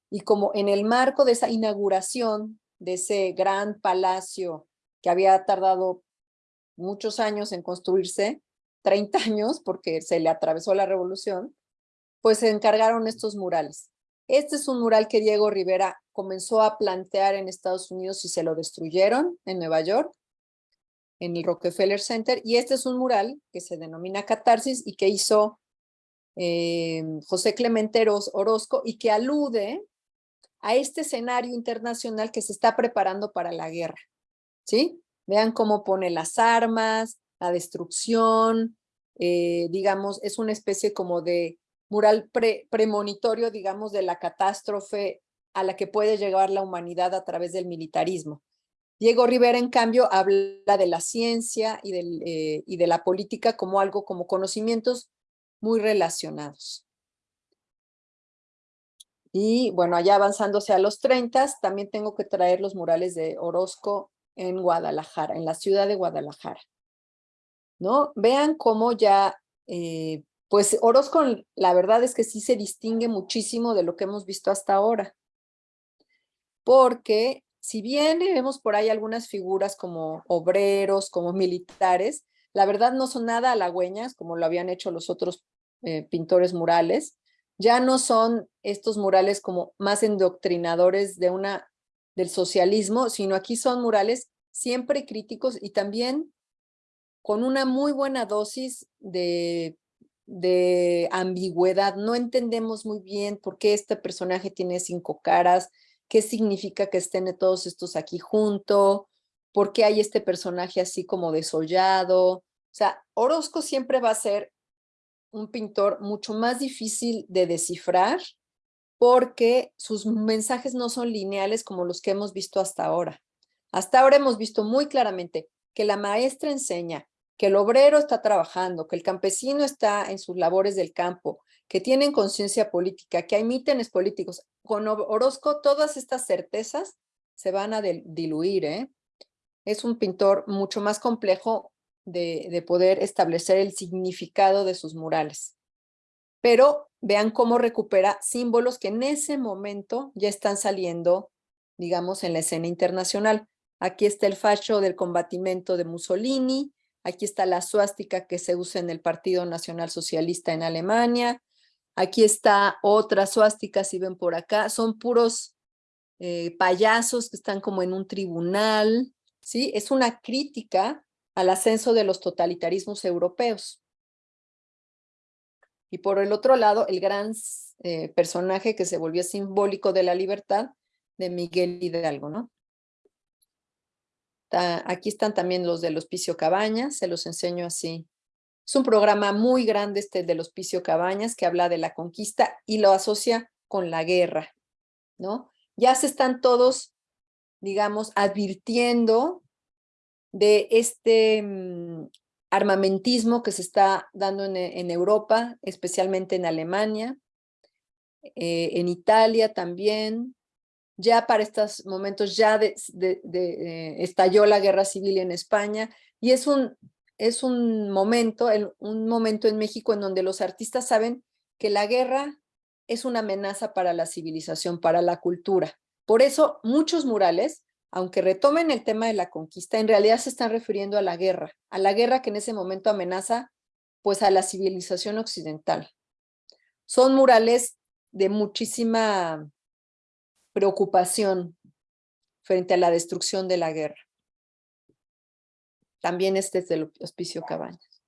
y como en el marco de esa inauguración de ese gran palacio que había tardado muchos años en construirse, 30 años porque se le atravesó la revolución, pues se encargaron estos murales. Este es un mural que Diego Rivera comenzó a plantear en Estados Unidos y se lo destruyeron en Nueva York, en el Rockefeller Center, y este es un mural que se denomina Catarsis y que hizo eh, José Clemente Orozco y que alude a este escenario internacional que se está preparando para la guerra, ¿sí? Vean cómo pone las armas, la destrucción, eh, digamos, es una especie como de mural premonitorio, digamos, de la catástrofe a la que puede llegar la humanidad a través del militarismo. Diego Rivera, en cambio, habla de la ciencia y, eh, y de la política como algo, como conocimientos muy relacionados. Y bueno, allá avanzándose a los 30, también tengo que traer los murales de Orozco en Guadalajara, en la ciudad de Guadalajara. ¿No? Vean cómo ya, eh, pues Orozco, la verdad es que sí se distingue muchísimo de lo que hemos visto hasta ahora. Porque si bien vemos por ahí algunas figuras como obreros, como militares, la verdad no son nada halagüeñas como lo habían hecho los otros eh, pintores murales. Ya no son estos murales como más endoctrinadores de una del socialismo, sino aquí son murales siempre críticos y también con una muy buena dosis de, de ambigüedad. No entendemos muy bien por qué este personaje tiene cinco caras, qué significa que estén todos estos aquí junto, por qué hay este personaje así como desollado. O sea, Orozco siempre va a ser un pintor mucho más difícil de descifrar porque sus mensajes no son lineales como los que hemos visto hasta ahora. Hasta ahora hemos visto muy claramente que la maestra enseña, que el obrero está trabajando, que el campesino está en sus labores del campo, que tienen conciencia política, que hay mítines políticos. Con Orozco todas estas certezas se van a diluir. ¿eh? Es un pintor mucho más complejo de, de poder establecer el significado de sus murales. Pero vean cómo recupera símbolos que en ese momento ya están saliendo, digamos, en la escena internacional. Aquí está el facho del combatimiento de Mussolini, aquí está la suástica que se usa en el Partido Nacional Socialista en Alemania, aquí está otra suástica, si ven por acá, son puros eh, payasos que están como en un tribunal, ¿sí? Es una crítica al ascenso de los totalitarismos europeos. Y por el otro lado, el gran eh, personaje que se volvió simbólico de la libertad de Miguel Hidalgo, ¿no? aquí están también los del Hospicio Cabañas, se los enseño así Es un programa muy grande este del Hospicio Cabañas que habla de la conquista y lo asocia con la guerra, ¿no? Ya se están todos, digamos, advirtiendo de este mm, armamentismo que se está dando en, Europa, especialmente en Alemania, eh, en Italia también. Ya para estos momentos ya eh, estalló la guerra civil en España y es un, es un momento, un momento en México en donde los artistas saben que la guerra es una amenaza para la civilización, para la cultura. Por eso muchos murales aunque retomen el tema de la conquista, en realidad se están refiriendo a la guerra, a la guerra que en ese momento amenaza pues a la civilización occidental. Son murales de muchísima preocupación frente a la destrucción de la guerra. También este es del Hospicio Cabañas.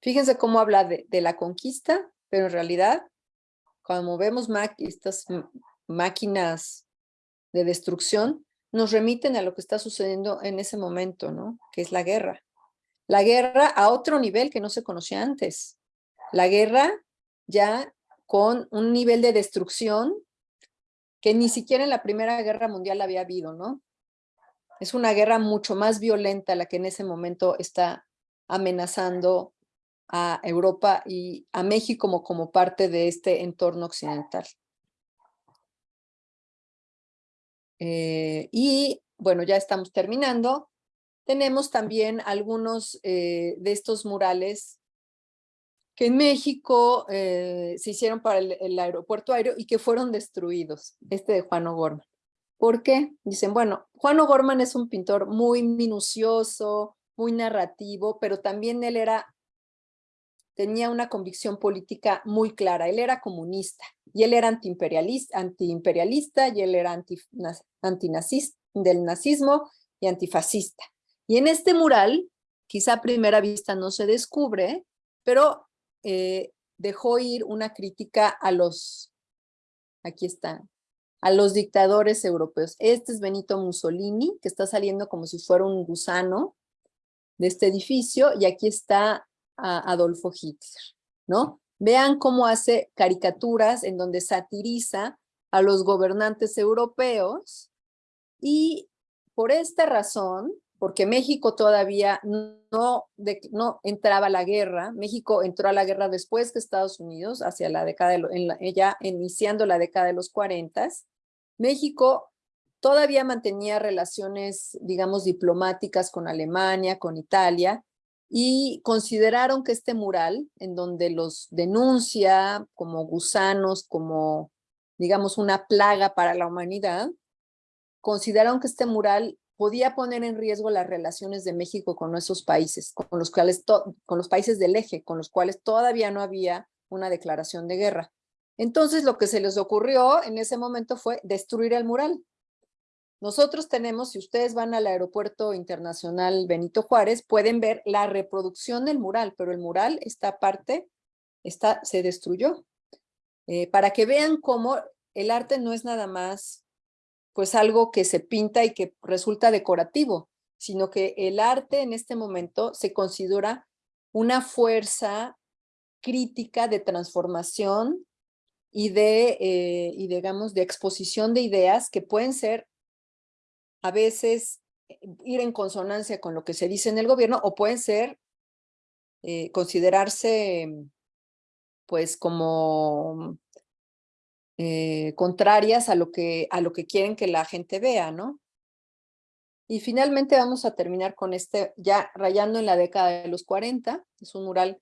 Fíjense cómo habla de, la conquista, pero en realidad, cuando vemos estas máquinas de destrucción, nos remiten a lo que está sucediendo en ese momento, ¿no? Que es la guerra. La guerra a otro nivel que no se conocía antes. La guerra ya con un nivel de destrucción que ni siquiera en la Primera Guerra Mundial había habido, ¿no? Es una guerra mucho más violenta la que en ese momento está amenazando a Europa y a México como, como parte de este entorno occidental. Eh, y bueno, ya estamos terminando. Tenemos también algunos eh, de estos murales que en México eh, se hicieron para el, aeropuerto aéreo y que fueron destruidos, este de Juan O'Gorman. ¿Por qué? Dicen, bueno, Juan O'Gorman es un pintor muy minucioso, muy narrativo, pero también él era, tenía una convicción política muy clara, él era comunista y él era antiimperialista, antiimperialista y él era anti, antinazista, del nazismo y antifascista. Y en este mural, quizá a primera vista no se descubre, pero eh, dejó ir una crítica a los, aquí está, a los dictadores europeos. Este es Benito Mussolini, que está saliendo como si fuera un gusano de este edificio, y aquí está Adolfo Hitler, ¿no? Vean cómo hace caricaturas en donde satiriza a los gobernantes europeos y por esta razón, porque México todavía no, no entraba a la guerra, México entró a la guerra después que Estados Unidos, hacia la década, de, ya iniciando la década de los 40, México todavía mantenía relaciones, digamos, diplomáticas con Alemania, con Italia, y consideraron que este mural, en donde los denuncia como gusanos, como, digamos, una plaga para la humanidad, consideraron que este mural podía poner en riesgo las relaciones de México con esos países, con los, cuales con los países del eje, con los cuales todavía no había una declaración de guerra. Entonces lo que se les ocurrió en ese momento fue destruir el mural. Nosotros tenemos, si ustedes van al aeropuerto internacional Benito Juárez, pueden ver la reproducción del mural, pero el mural, esta parte, está, se destruyó. Eh, para que vean cómo el arte no es nada más pues algo que se pinta y que resulta decorativo, sino que el arte en este momento se considera una fuerza crítica de transformación y de, eh, y digamos, de exposición de ideas que pueden ser a veces eh, ir en consonancia con lo que se dice en el gobierno o pueden ser, eh, considerarse pues como eh, contrarias a lo, que, a lo que quieren que la gente vea, ¿no? Y finalmente vamos a terminar con este, ya rayando en la década de los 40, es un mural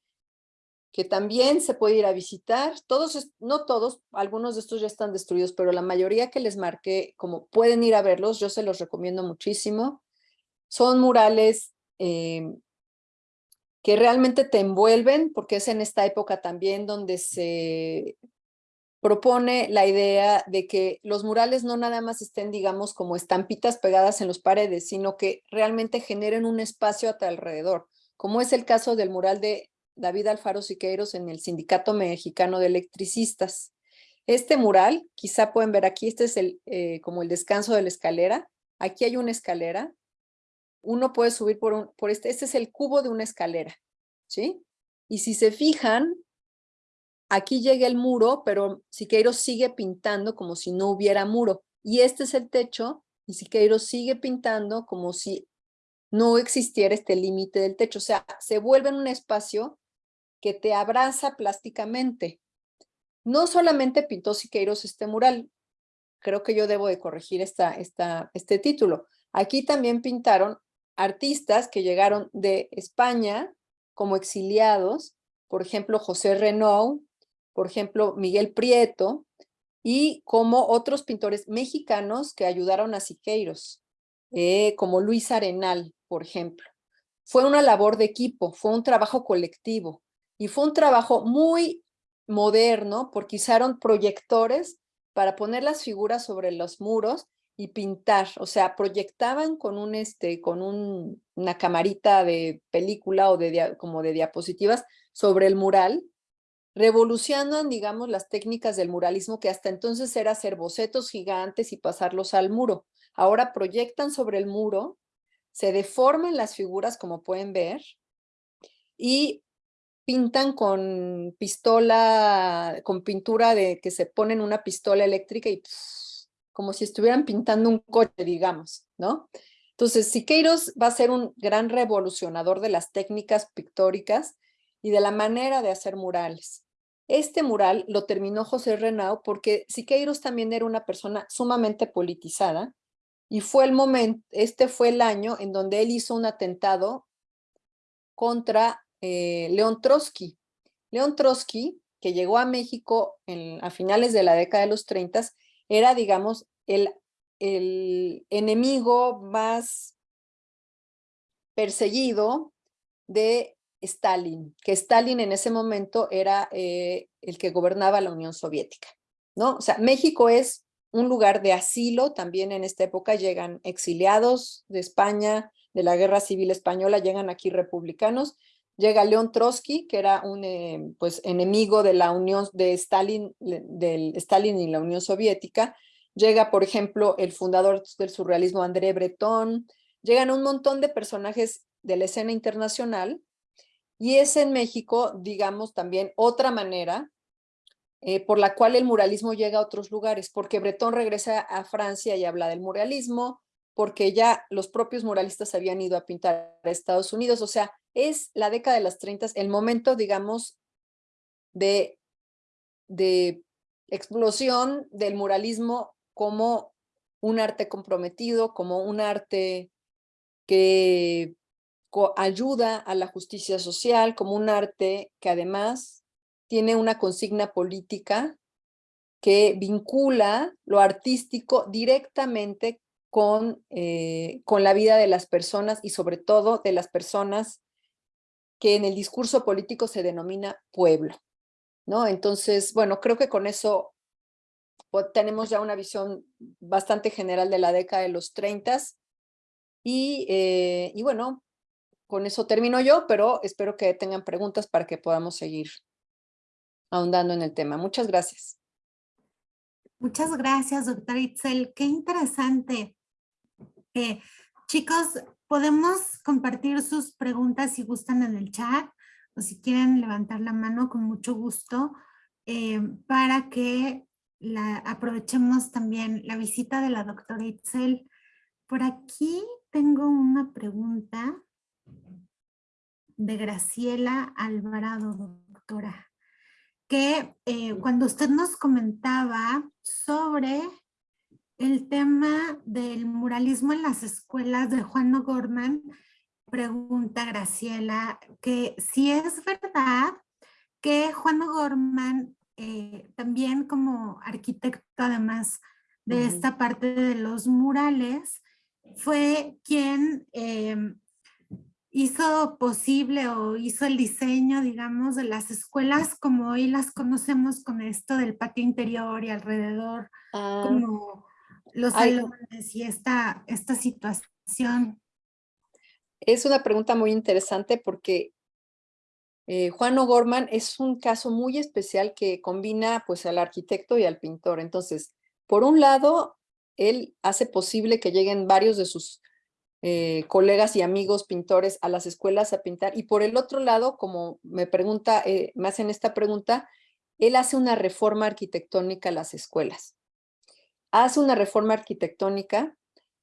que también se puede ir a visitar, todos, no todos, algunos de estos ya están destruidos, pero la mayoría que les marqué, como pueden ir a verlos, yo se los recomiendo muchísimo, son murales eh, que realmente te envuelven, porque es en esta época también donde se propone la idea de que los murales no nada más estén, digamos, como estampitas pegadas en las paredes, sino que realmente generen un espacio a tu alrededor, como es el caso del mural de David Alfaro Siqueiros en el Sindicato Mexicano de Electricistas. Este mural, quizá pueden ver aquí, este es el, eh, como el descanso de la escalera. Aquí hay una escalera. Uno puede subir por, un, por este, este es el cubo de una escalera, ¿sí? Y si se fijan, aquí llega el muro, pero Siqueiros sigue pintando como si no hubiera muro. Y este es el techo, y Siqueiros sigue pintando como si no existiera este límite del techo. O sea, se vuelve en un espacio que te abraza plásticamente. No solamente pintó Siqueiros este mural, creo que yo debo de corregir esta, esta, este título. Aquí también pintaron artistas que llegaron de España como exiliados, por ejemplo, José Renaud, por ejemplo, Miguel Prieto, y como otros pintores mexicanos que ayudaron a Siqueiros, eh, como Luis Arenal, por ejemplo. Fue una labor de equipo, fue un trabajo colectivo y fue un trabajo muy moderno porque usaron proyectores para poner las figuras sobre los muros y pintar, o sea, proyectaban con un este con un, una camarita de película o de como de diapositivas sobre el mural, revolucionan, digamos, las técnicas del muralismo que hasta entonces era hacer bocetos gigantes y pasarlos al muro. Ahora proyectan sobre el muro, se deforman las figuras como pueden ver y pintan con pistola, con pintura de que se pone en una pistola eléctrica y como si estuvieran pintando un coche, digamos, ¿no? Entonces, Siqueiros va a ser un gran revolucionador de las técnicas pictóricas y de la manera de hacer murales. Este mural lo terminó José Renau porque Siqueiros también era una persona sumamente politizada y fue el momento, este fue el año en donde él hizo un atentado contra eh, León Trotsky. León Trotsky, que llegó a México a finales de la década de los 30, era, digamos, el, el enemigo más perseguido de Stalin, que Stalin en ese momento era eh, el que gobernaba la Unión Soviética, ¿no? O sea, México es un lugar de asilo, también en esta época llegan exiliados de España, de la Guerra Civil Española, llegan aquí republicanos, llega León Trotsky, que era un eh, pues, enemigo de la Unión de Stalin, del Stalin y la Unión Soviética, llega, por ejemplo, el fundador del surrealismo André Breton, llegan un montón de personajes de la escena internacional, y es en México, digamos, también otra manera eh, por la cual el muralismo llega a otros lugares, porque Breton regresa a Francia y habla del muralismo, porque ya los propios muralistas habían ido a pintar a Estados Unidos, o sea, es la década de las 30, el momento, digamos, de, de explosión del muralismo como un arte comprometido, como un arte que ayuda a la justicia social, como un arte que además tiene una consigna política que vincula lo artístico directamente con, eh, con la vida de las personas y sobre todo de las personas que en el discurso político se denomina pueblo. ¿no? Entonces, bueno, creo que con eso tenemos ya una visión bastante general de la década de los 30 y, eh, y bueno, con eso termino yo, pero espero que tengan preguntas para que podamos seguir ahondando en el tema. Muchas gracias. Muchas gracias, doctora Itzel. Qué interesante. Chicos, podemos compartir sus preguntas si gustan en el chat o si quieren levantar la mano con mucho gusto eh, para que la, aprovechemos también la visita de la doctora Itzel. Por aquí tengo una pregunta de Graciela Alvarado, doctora, que eh, cuando usted nos comentaba sobre el tema del muralismo en las escuelas de Juan O'Gorman, pregunta Graciela que si es verdad que Juan O'Gorman, eh, también como arquitecto además de esta parte de los murales, fue quien em, hizo posible o hizo el diseño, digamos, de las escuelas como hoy las conocemos con esto del patio interior y alrededor, ah. como los salones y esta, esta situación. Es una pregunta muy interesante porque eh, Juan O'Gorman es un caso muy especial que combina pues al arquitecto y al pintor. Entonces, por un lado, él hace posible que lleguen varios de sus eh, colegas y amigos pintores a las escuelas a pintar. Y por el otro lado, como me pregunta, eh, me hacen esta pregunta, él hace una reforma arquitectónica a las escuelas. Hace una reforma arquitectónica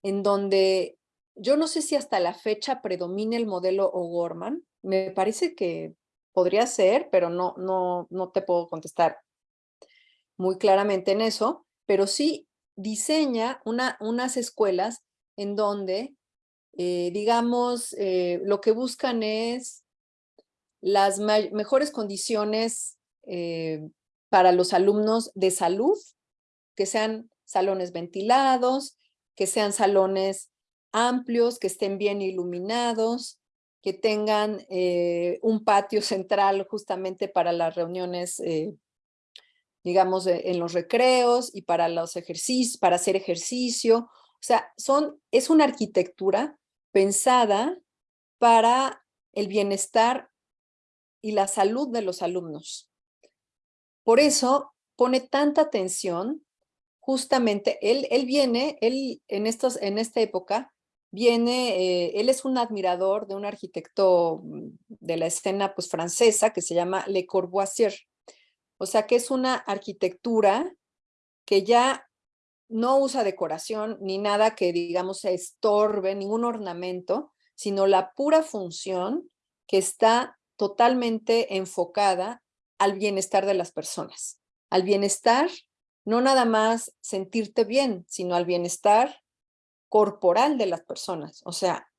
en donde yo no sé si hasta la fecha predomina el modelo O'Gorman. Me parece que podría ser, pero no, no, no te puedo contestar muy claramente en eso, pero sí diseña una, unas escuelas en donde eh, digamos, eh, lo que buscan es las mejores condiciones eh, para los alumnos de salud, que sean salones ventilados, que sean salones amplios, que estén bien iluminados, que tengan un patio *laughs* central justamente para las reuniones, digamos, en los recreos y para los ejercicios, para hacer ejercicio. O sea, son, es una arquitectura pensada para el bienestar y la salud de los alumnos. Por eso pone tanta atención, justamente, él, él viene, él en, estos, en esta época, viene, eh, él es un admirador de un arquitecto mm, de la escena pues, francesa que se llama Le Corbusier. O sea que es una arquitectura que ya no usa decoración ni nada que digamos se estorbe, ningún ornamento, sino la pura función que está totalmente enfocada al bienestar de las personas. Al bienestar, no nada más sentirte bien, sino al bienestar corporal de las personas. O sea,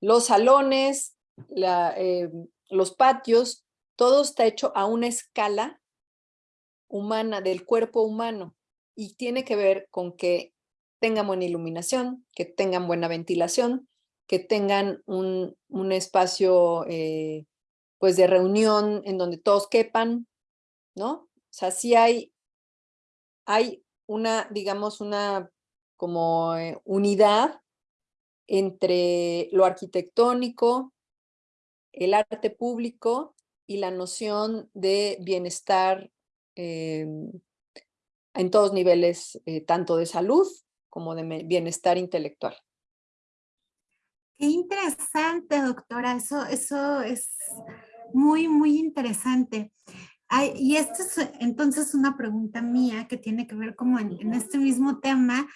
los salones, eh, los patios, todo está hecho a una escala humana, del cuerpo humano y tiene que ver con que tengan buena iluminación, que tengan buena ventilación, que tengan un, un espacio eh, pues de reunión en donde todos quepan, ¿no? O sea, sí hay, hay una, digamos, una como eh, unidad entre lo arquitectónico, el arte público y la noción de bienestar em, en todos niveles, eh, tanto de salud como de bienestar intelectual. Qué interesante, doctora. Eso, eso es muy, muy interesante. Y esta es entonces una pregunta mía que tiene que ver como en, este mismo tema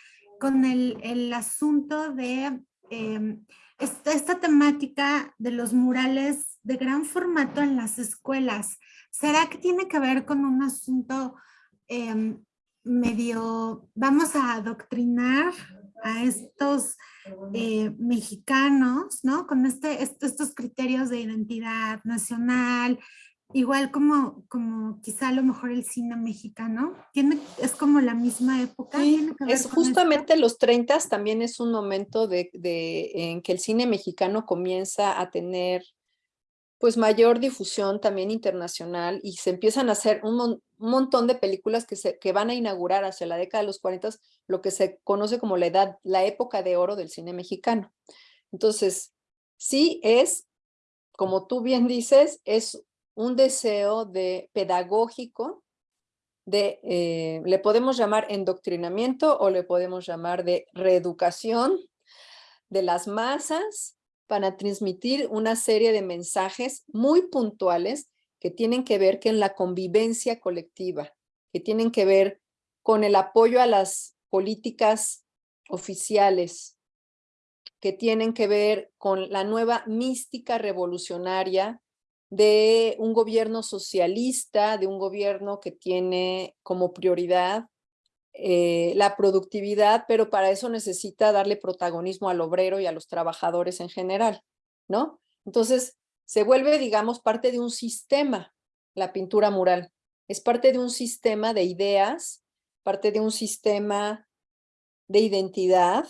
con el, el asunto de em, esta, esta, temática de los murales de gran formato en las escuelas. ¿Será que tiene que ver con un asunto em, medio, vamos a adoctrinar a estos eh, mexicanos, ¿no? Con este, estos criterios de identidad nacional, igual como, como quizá a lo mejor el cine mexicano, tiene, es como la misma época. es justamente los 30 también es un momento de, de, en que el cine mexicano comienza a tener pues mayor difusión también internacional y se empiezan a hacer un, montón de películas que, se, que van a inaugurar hacia la década de los 40, lo que se conoce como la edad, la época de oro del cine mexicano. Entonces, sí es, como tú bien dices, es un deseo de pedagógico, de, eh, le podemos llamar endoctrinamiento o le podemos llamar de reeducación de las masas para transmitir una serie de mensajes muy puntuales que tienen que ver con la convivencia colectiva, que tienen que ver con el apoyo a las políticas oficiales, que tienen que ver con la nueva mística revolucionaria de un gobierno socialista, de un gobierno que tiene como prioridad eh, la productividad, pero para eso necesita darle protagonismo al obrero y a los trabajadores en general, ¿no? Entonces, se vuelve, digamos, parte de un sistema, la pintura mural. Es parte de un sistema de ideas, parte de un sistema de identidad,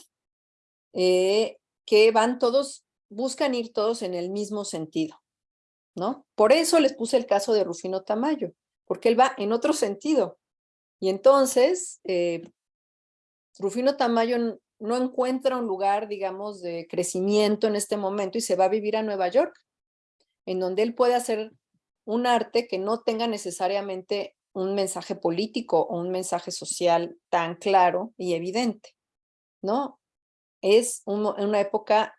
eh, que van todos, buscan ir todos en el mismo sentido, Por eso les puse el caso de Rufino Tamayo, porque él va en otro sentido, y entonces, eh, Rufino Tamayo no encuentra un lugar, digamos, de crecimiento en este momento y se va a vivir a Nueva York, en donde él puede hacer un arte que no tenga necesariamente un mensaje político o un mensaje social tan claro y evidente, ¿no? es una época,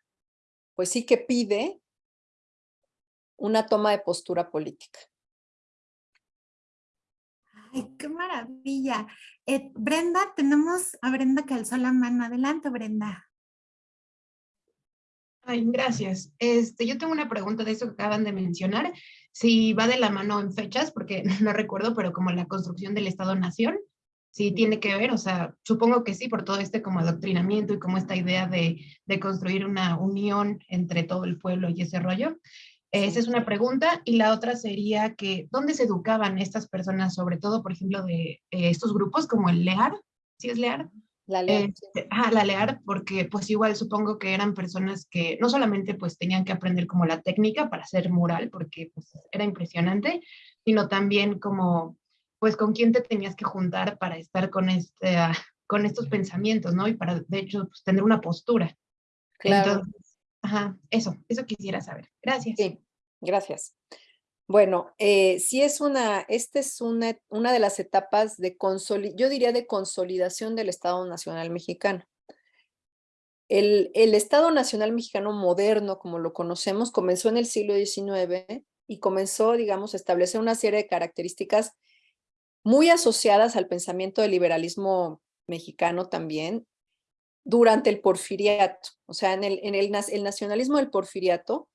pues sí que pide una toma de postura política. ¡Ay, qué maravilla! Eh, Brenda, tenemos a Brenda que alzó la mano. Adelante, Brenda. Ay, gracias. Este, yo tengo una pregunta de eso que acaban de mencionar. Si va de la mano en fechas, porque *laughs* no recuerdo, pero como la construcción del Estado-Nación, si tiene que ver, o sea, supongo que sí, por todo este como adoctrinamiento y como esta idea de, de construir una unión entre todo el pueblo y ese rollo. Esa es una pregunta. Y la otra sería que, ¿dónde se educaban estas personas, sobre todo, por ejemplo, de eh, estos grupos como el LEAR? ¿Sí es LEAR? La LEAR. Eh, la LEAR, porque pues igual supongo que eran personas que no solamente pues tenían que aprender como la técnica para hacer mural, porque pues era impresionante, sino también como pues con quién te tenías que juntar para estar con, este, ah, con estos pensamientos, ¿no? Y para, de hecho, pues, tener una postura. Claro. Ajá, eso, eso quisiera saber. Gracias. Sí, gracias. Bueno, eh, sí es una, esta es una, una de las etapas de yo diría de consolidación del Estado Nacional Mexicano. El, el, Estado Nacional Mexicano moderno, como lo conocemos, comenzó en el siglo XIX y comenzó, digamos, a establecer una serie de características muy asociadas al pensamiento del liberalismo mexicano también, durante el porfiriato. O sea, en el, en el, nacionalismo del porfiriato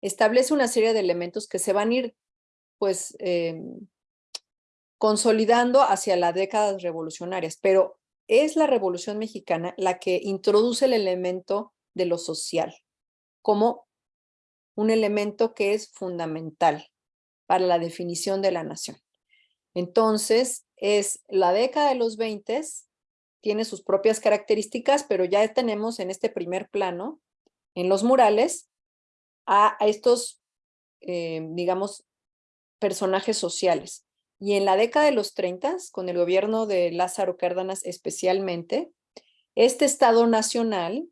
establece una serie de elementos que se van a ir pues em, consolidando hacia las décadas revolucionarias, pero es la Revolución Mexicana la que introduce el elemento de lo social como un elemento que es fundamental para la definición de la nación. Entonces, es la década de los 20 tiene sus propias características, pero ya tenemos en este primer plano, en los murales, a, estos, eh, digamos, personajes sociales. Y en la década de los 30, con el gobierno de Lázaro Cárdenas especialmente, este Estado Nacional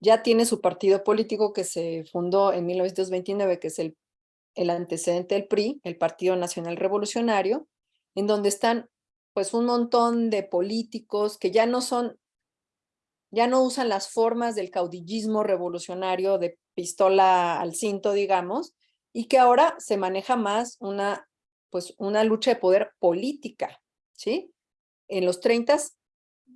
ya tiene su partido político que se fundó en 1929, que es el, el antecedente del PRI, el Partido Nacional Revolucionario, en donde están pues un montón de políticos que ya no son, ya no usan las formas del caudillismo revolucionario de pistola al cinto, digamos, y que ahora se maneja más una, pues una lucha de poder política, ¿sí? En los 30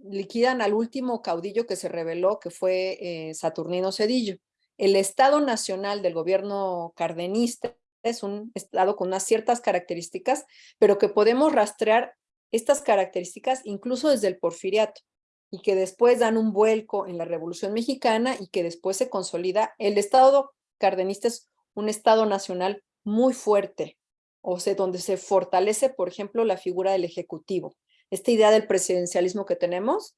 liquidan al último caudillo que se reveló, que fue eh, Saturnino Cedillo. El Estado Nacional del gobierno cardenista es un estado con unas ciertas características, pero que podemos rastrear estas características incluso desde el porfiriato y que después dan un vuelco en la Revolución Mexicana y que después se consolida. El Estado cardenista es un Estado nacional muy fuerte, o sea, donde se fortalece, por ejemplo, la figura del Ejecutivo. Esta idea del presidencialismo que tenemos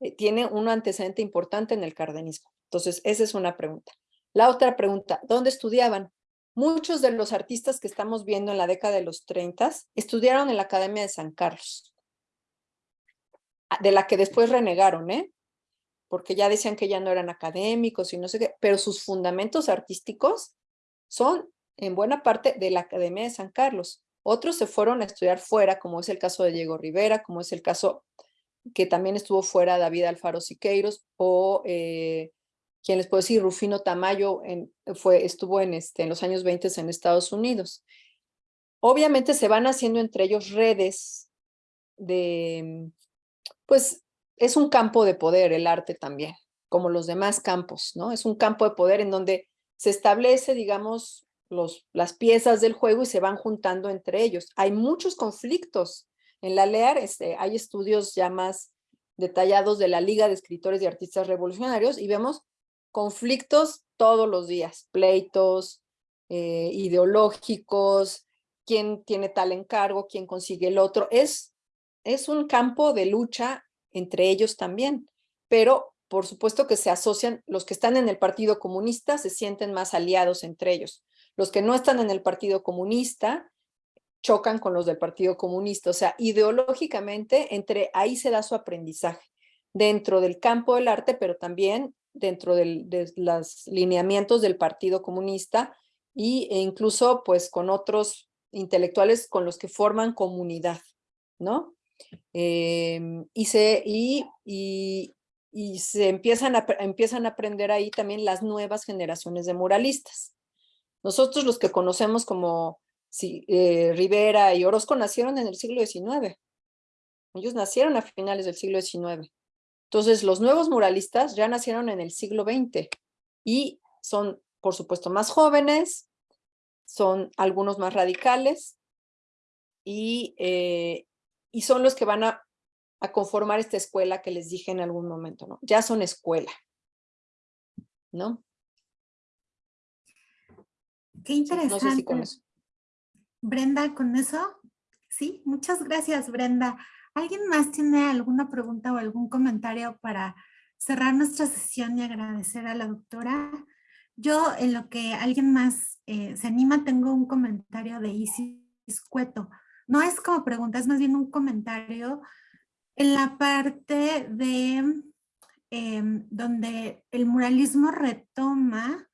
eh, tiene un antecedente importante en el cardenismo. Entonces, esa es una pregunta. La otra pregunta, ¿dónde estudiaban? Muchos de los artistas que estamos viendo en la década de los 30 estudiaron en la Academia de San Carlos, ah, de la que después renegaron, ¿eh? porque ya decían que ya no eran académicos y no sé qué, pero sus fundamentos artísticos son en buena parte de la Academia de San Carlos. Otros se fueron a estudiar fuera, como es el caso de Diego Rivera, como es el caso que también estuvo fuera David Alfaro Siqueiros, o eh, quien les puedo decir, Rufino Tamayo fue, estuvo en, este, en los años 20 en Estados Unidos. Obviamente se van haciendo entre ellos redes de, pues es un campo de poder el arte también, como los demás campos, ¿no? Es un campo de poder en donde se establece, digamos, los, las piezas del juego y se van juntando entre ellos. Hay muchos conflictos. En la LEAR este, hay estudios ya más detallados de la Liga de Escritores y Artistas Revolucionarios y vemos conflictos todos los días, pleitos eh, ideológicos, quién tiene tal encargo, quién consigue el otro. Es, es un campo de lucha entre ellos también, pero por supuesto que se asocian, los que están en el Partido Comunista se sienten más aliados entre ellos. Los que no están en el Partido Comunista chocan con los del Partido Comunista, o sea, ideológicamente entre ahí se da su aprendizaje dentro del campo del arte, pero también dentro de los lineamientos del Partido Comunista y, e incluso pues con otros intelectuales con los que forman comunidad, ¿no? Em, y, se, y, y se empiezan a, empiezan a aprender ahí también las nuevas generaciones de muralistas. Nosotros los que conocemos como eh, Rivera y Orozco nacieron en el siglo XIX. Ellos nacieron a finales del siglo XIX. Entonces, los nuevos muralistas ya nacieron en el siglo XX y son, por supuesto, más jóvenes, son algunos más radicales y, eh, y son los que van a, a, conformar esta escuela que les dije en algún momento, ¿no? Ya son escuela, ¿no? Qué interesante. No sé si con eso. Brenda, ¿con eso? Sí, muchas gracias, Brenda. ¿Alguien más tiene alguna pregunta o algún comentario para cerrar nuestra sesión y agradecer a la doctora? Yo, en lo que alguien más eh, se anima, tengo un comentario de Isis Cueto. No es como pregunta, es más bien un comentario en la parte de em, donde el muralismo retoma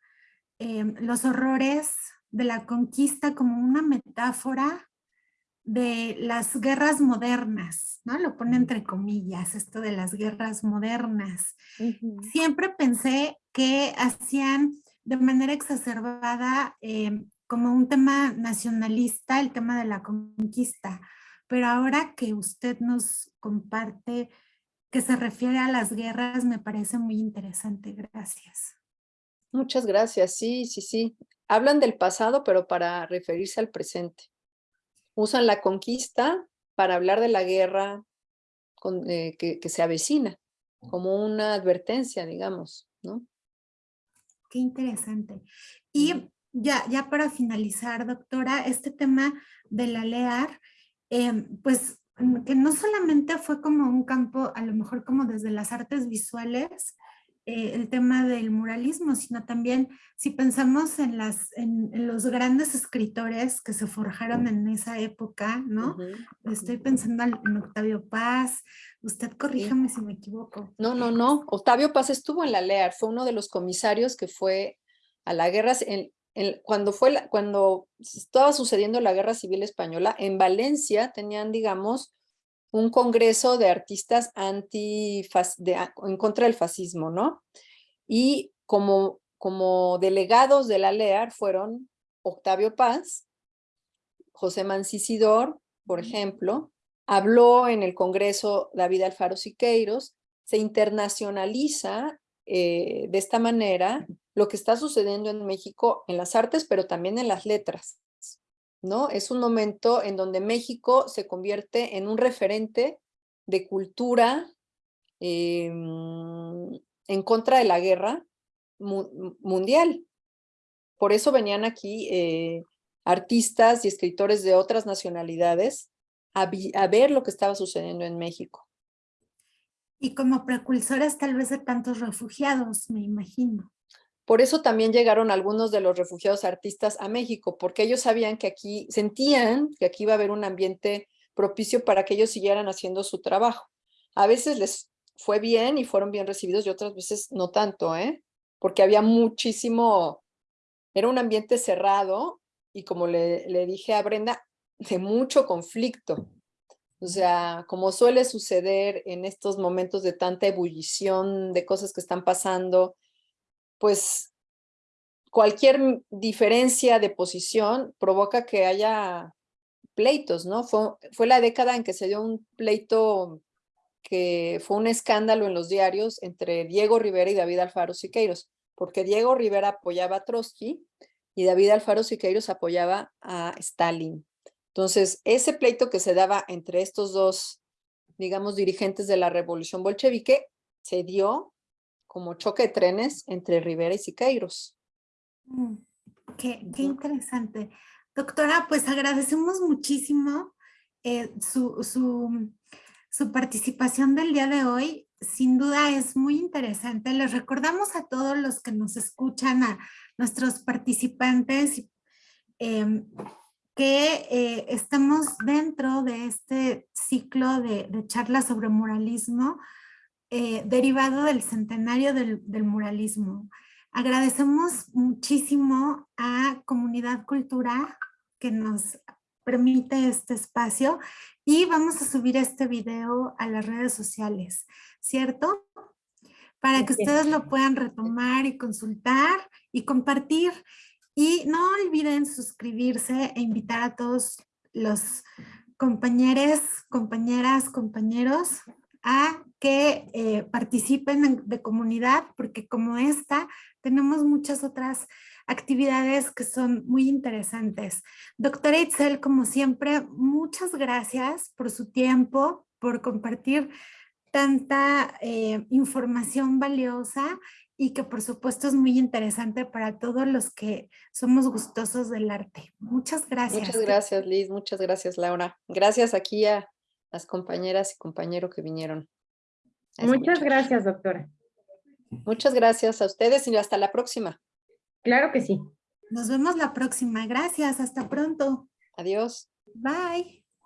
em, los horrores de la conquista como una metáfora de las guerras modernas, ¿no? Lo pone entre comillas, esto de las guerras modernas. Siempre pensé que hacían de manera exacerbada eh, como un tema nacionalista el tema de la conquista, pero ahora que usted nos comparte que se refiere a las guerras, me parece muy interesante. Gracias. Muchas gracias. Sí, sí, sí. Hablan del pasado, pero para referirse al presente usan la conquista para hablar de la guerra eh, que, se avecina, como una advertencia, digamos, ¿no? Qué interesante. Y ya, ya para finalizar, doctora, este tema de la LEAR, em, pues que no solamente fue como un campo, a lo mejor como desde las artes visuales, eh, el tema del muralismo, sino también si pensamos en, las, en, los grandes escritores que se forjaron en esa época, ¿no? Estoy pensando en Octavio Paz, usted corríjame si me equivoco. No, no, no, Octavio Paz estuvo en la LEAR, fue uno de los comisarios que fue a la guerra, en, cuando, fue la, cuando estaba sucediendo la guerra civil española, en Valencia tenían, digamos, un congreso de artistas anti en contra del fascismo, ¿no? Y como, como delegados de la LEAR fueron Octavio Paz, José Mancisidor, por ejemplo, habló en el congreso David Alfaro Siqueiros, se internacionaliza eh, de esta manera lo que está sucediendo en México en las artes, pero también en las letras. ¿No? Es un momento en donde México se convierte en un referente de cultura em, en contra de la guerra mundial. Por eso venían aquí eh, artistas y escritores de otras nacionalidades a, a ver lo que estaba sucediendo en México. Y como precursores tal vez de tantos refugiados, me imagino. Por eso también llegaron algunos de los refugiados artistas a México, porque ellos sabían que aquí, sentían que aquí iba a haber un ambiente propicio para que ellos siguieran haciendo su trabajo. A veces les fue bien y fueron bien recibidos y otras veces no tanto, ¿eh? Porque había muchísimo, era un ambiente cerrado y como le, le dije a Brenda, de mucho conflicto. O sea, como suele suceder en estos momentos de tanta ebullición de cosas que están pasando, pues cualquier diferencia de posición provoca que haya pleitos, ¿no? Fue, fue la década en que se dio un pleito que fue un escándalo en los diarios entre Diego Rivera y David Alfaro Siqueiros, porque Diego Rivera apoyaba a Trotsky y David Alfaro Siqueiros apoyaba a Stalin. Entonces, ese pleito que se daba entre estos dos, digamos, dirigentes de la revolución bolchevique, se dio como choque de trenes entre Rivera y Siqueiros. Mm, qué, interesante. Doctora, pues agradecemos muchísimo eh, su, su, participación del día de hoy. Sin duda es muy interesante. Les recordamos a todos los que nos escuchan, a nuestros participantes, em, que eh, estamos dentro de este ciclo de, de charlas sobre moralismo eh, derivado del centenario del, muralismo. Agradecemos muchísimo a Comunidad Cultura que nos permite este espacio y vamos a subir este video a las redes sociales, ¿cierto? para que ustedes lo puedan retomar y consultar y compartir. Y no olviden suscribirse e invitar a todos los compañeros, compañeras, compañeros a que eh, participen de comunidad, porque como esta, tenemos muchas otras actividades que son muy interesantes. Doctora Itzel, como siempre, muchas gracias por su tiempo, por compartir tanta eh, información valiosa y que por supuesto es muy interesante para todos los que somos gustosos del arte. Muchas gracias. Muchas gracias, Liz. Muchas gracias, Laura. Gracias aquí a las compañeras y compañeros que vinieron. Muchas gracias, doctora. Muchas gracias a ustedes y hasta la próxima. Claro que sí. Nos vemos la próxima. Gracias. Hasta pronto. Adiós. Bye.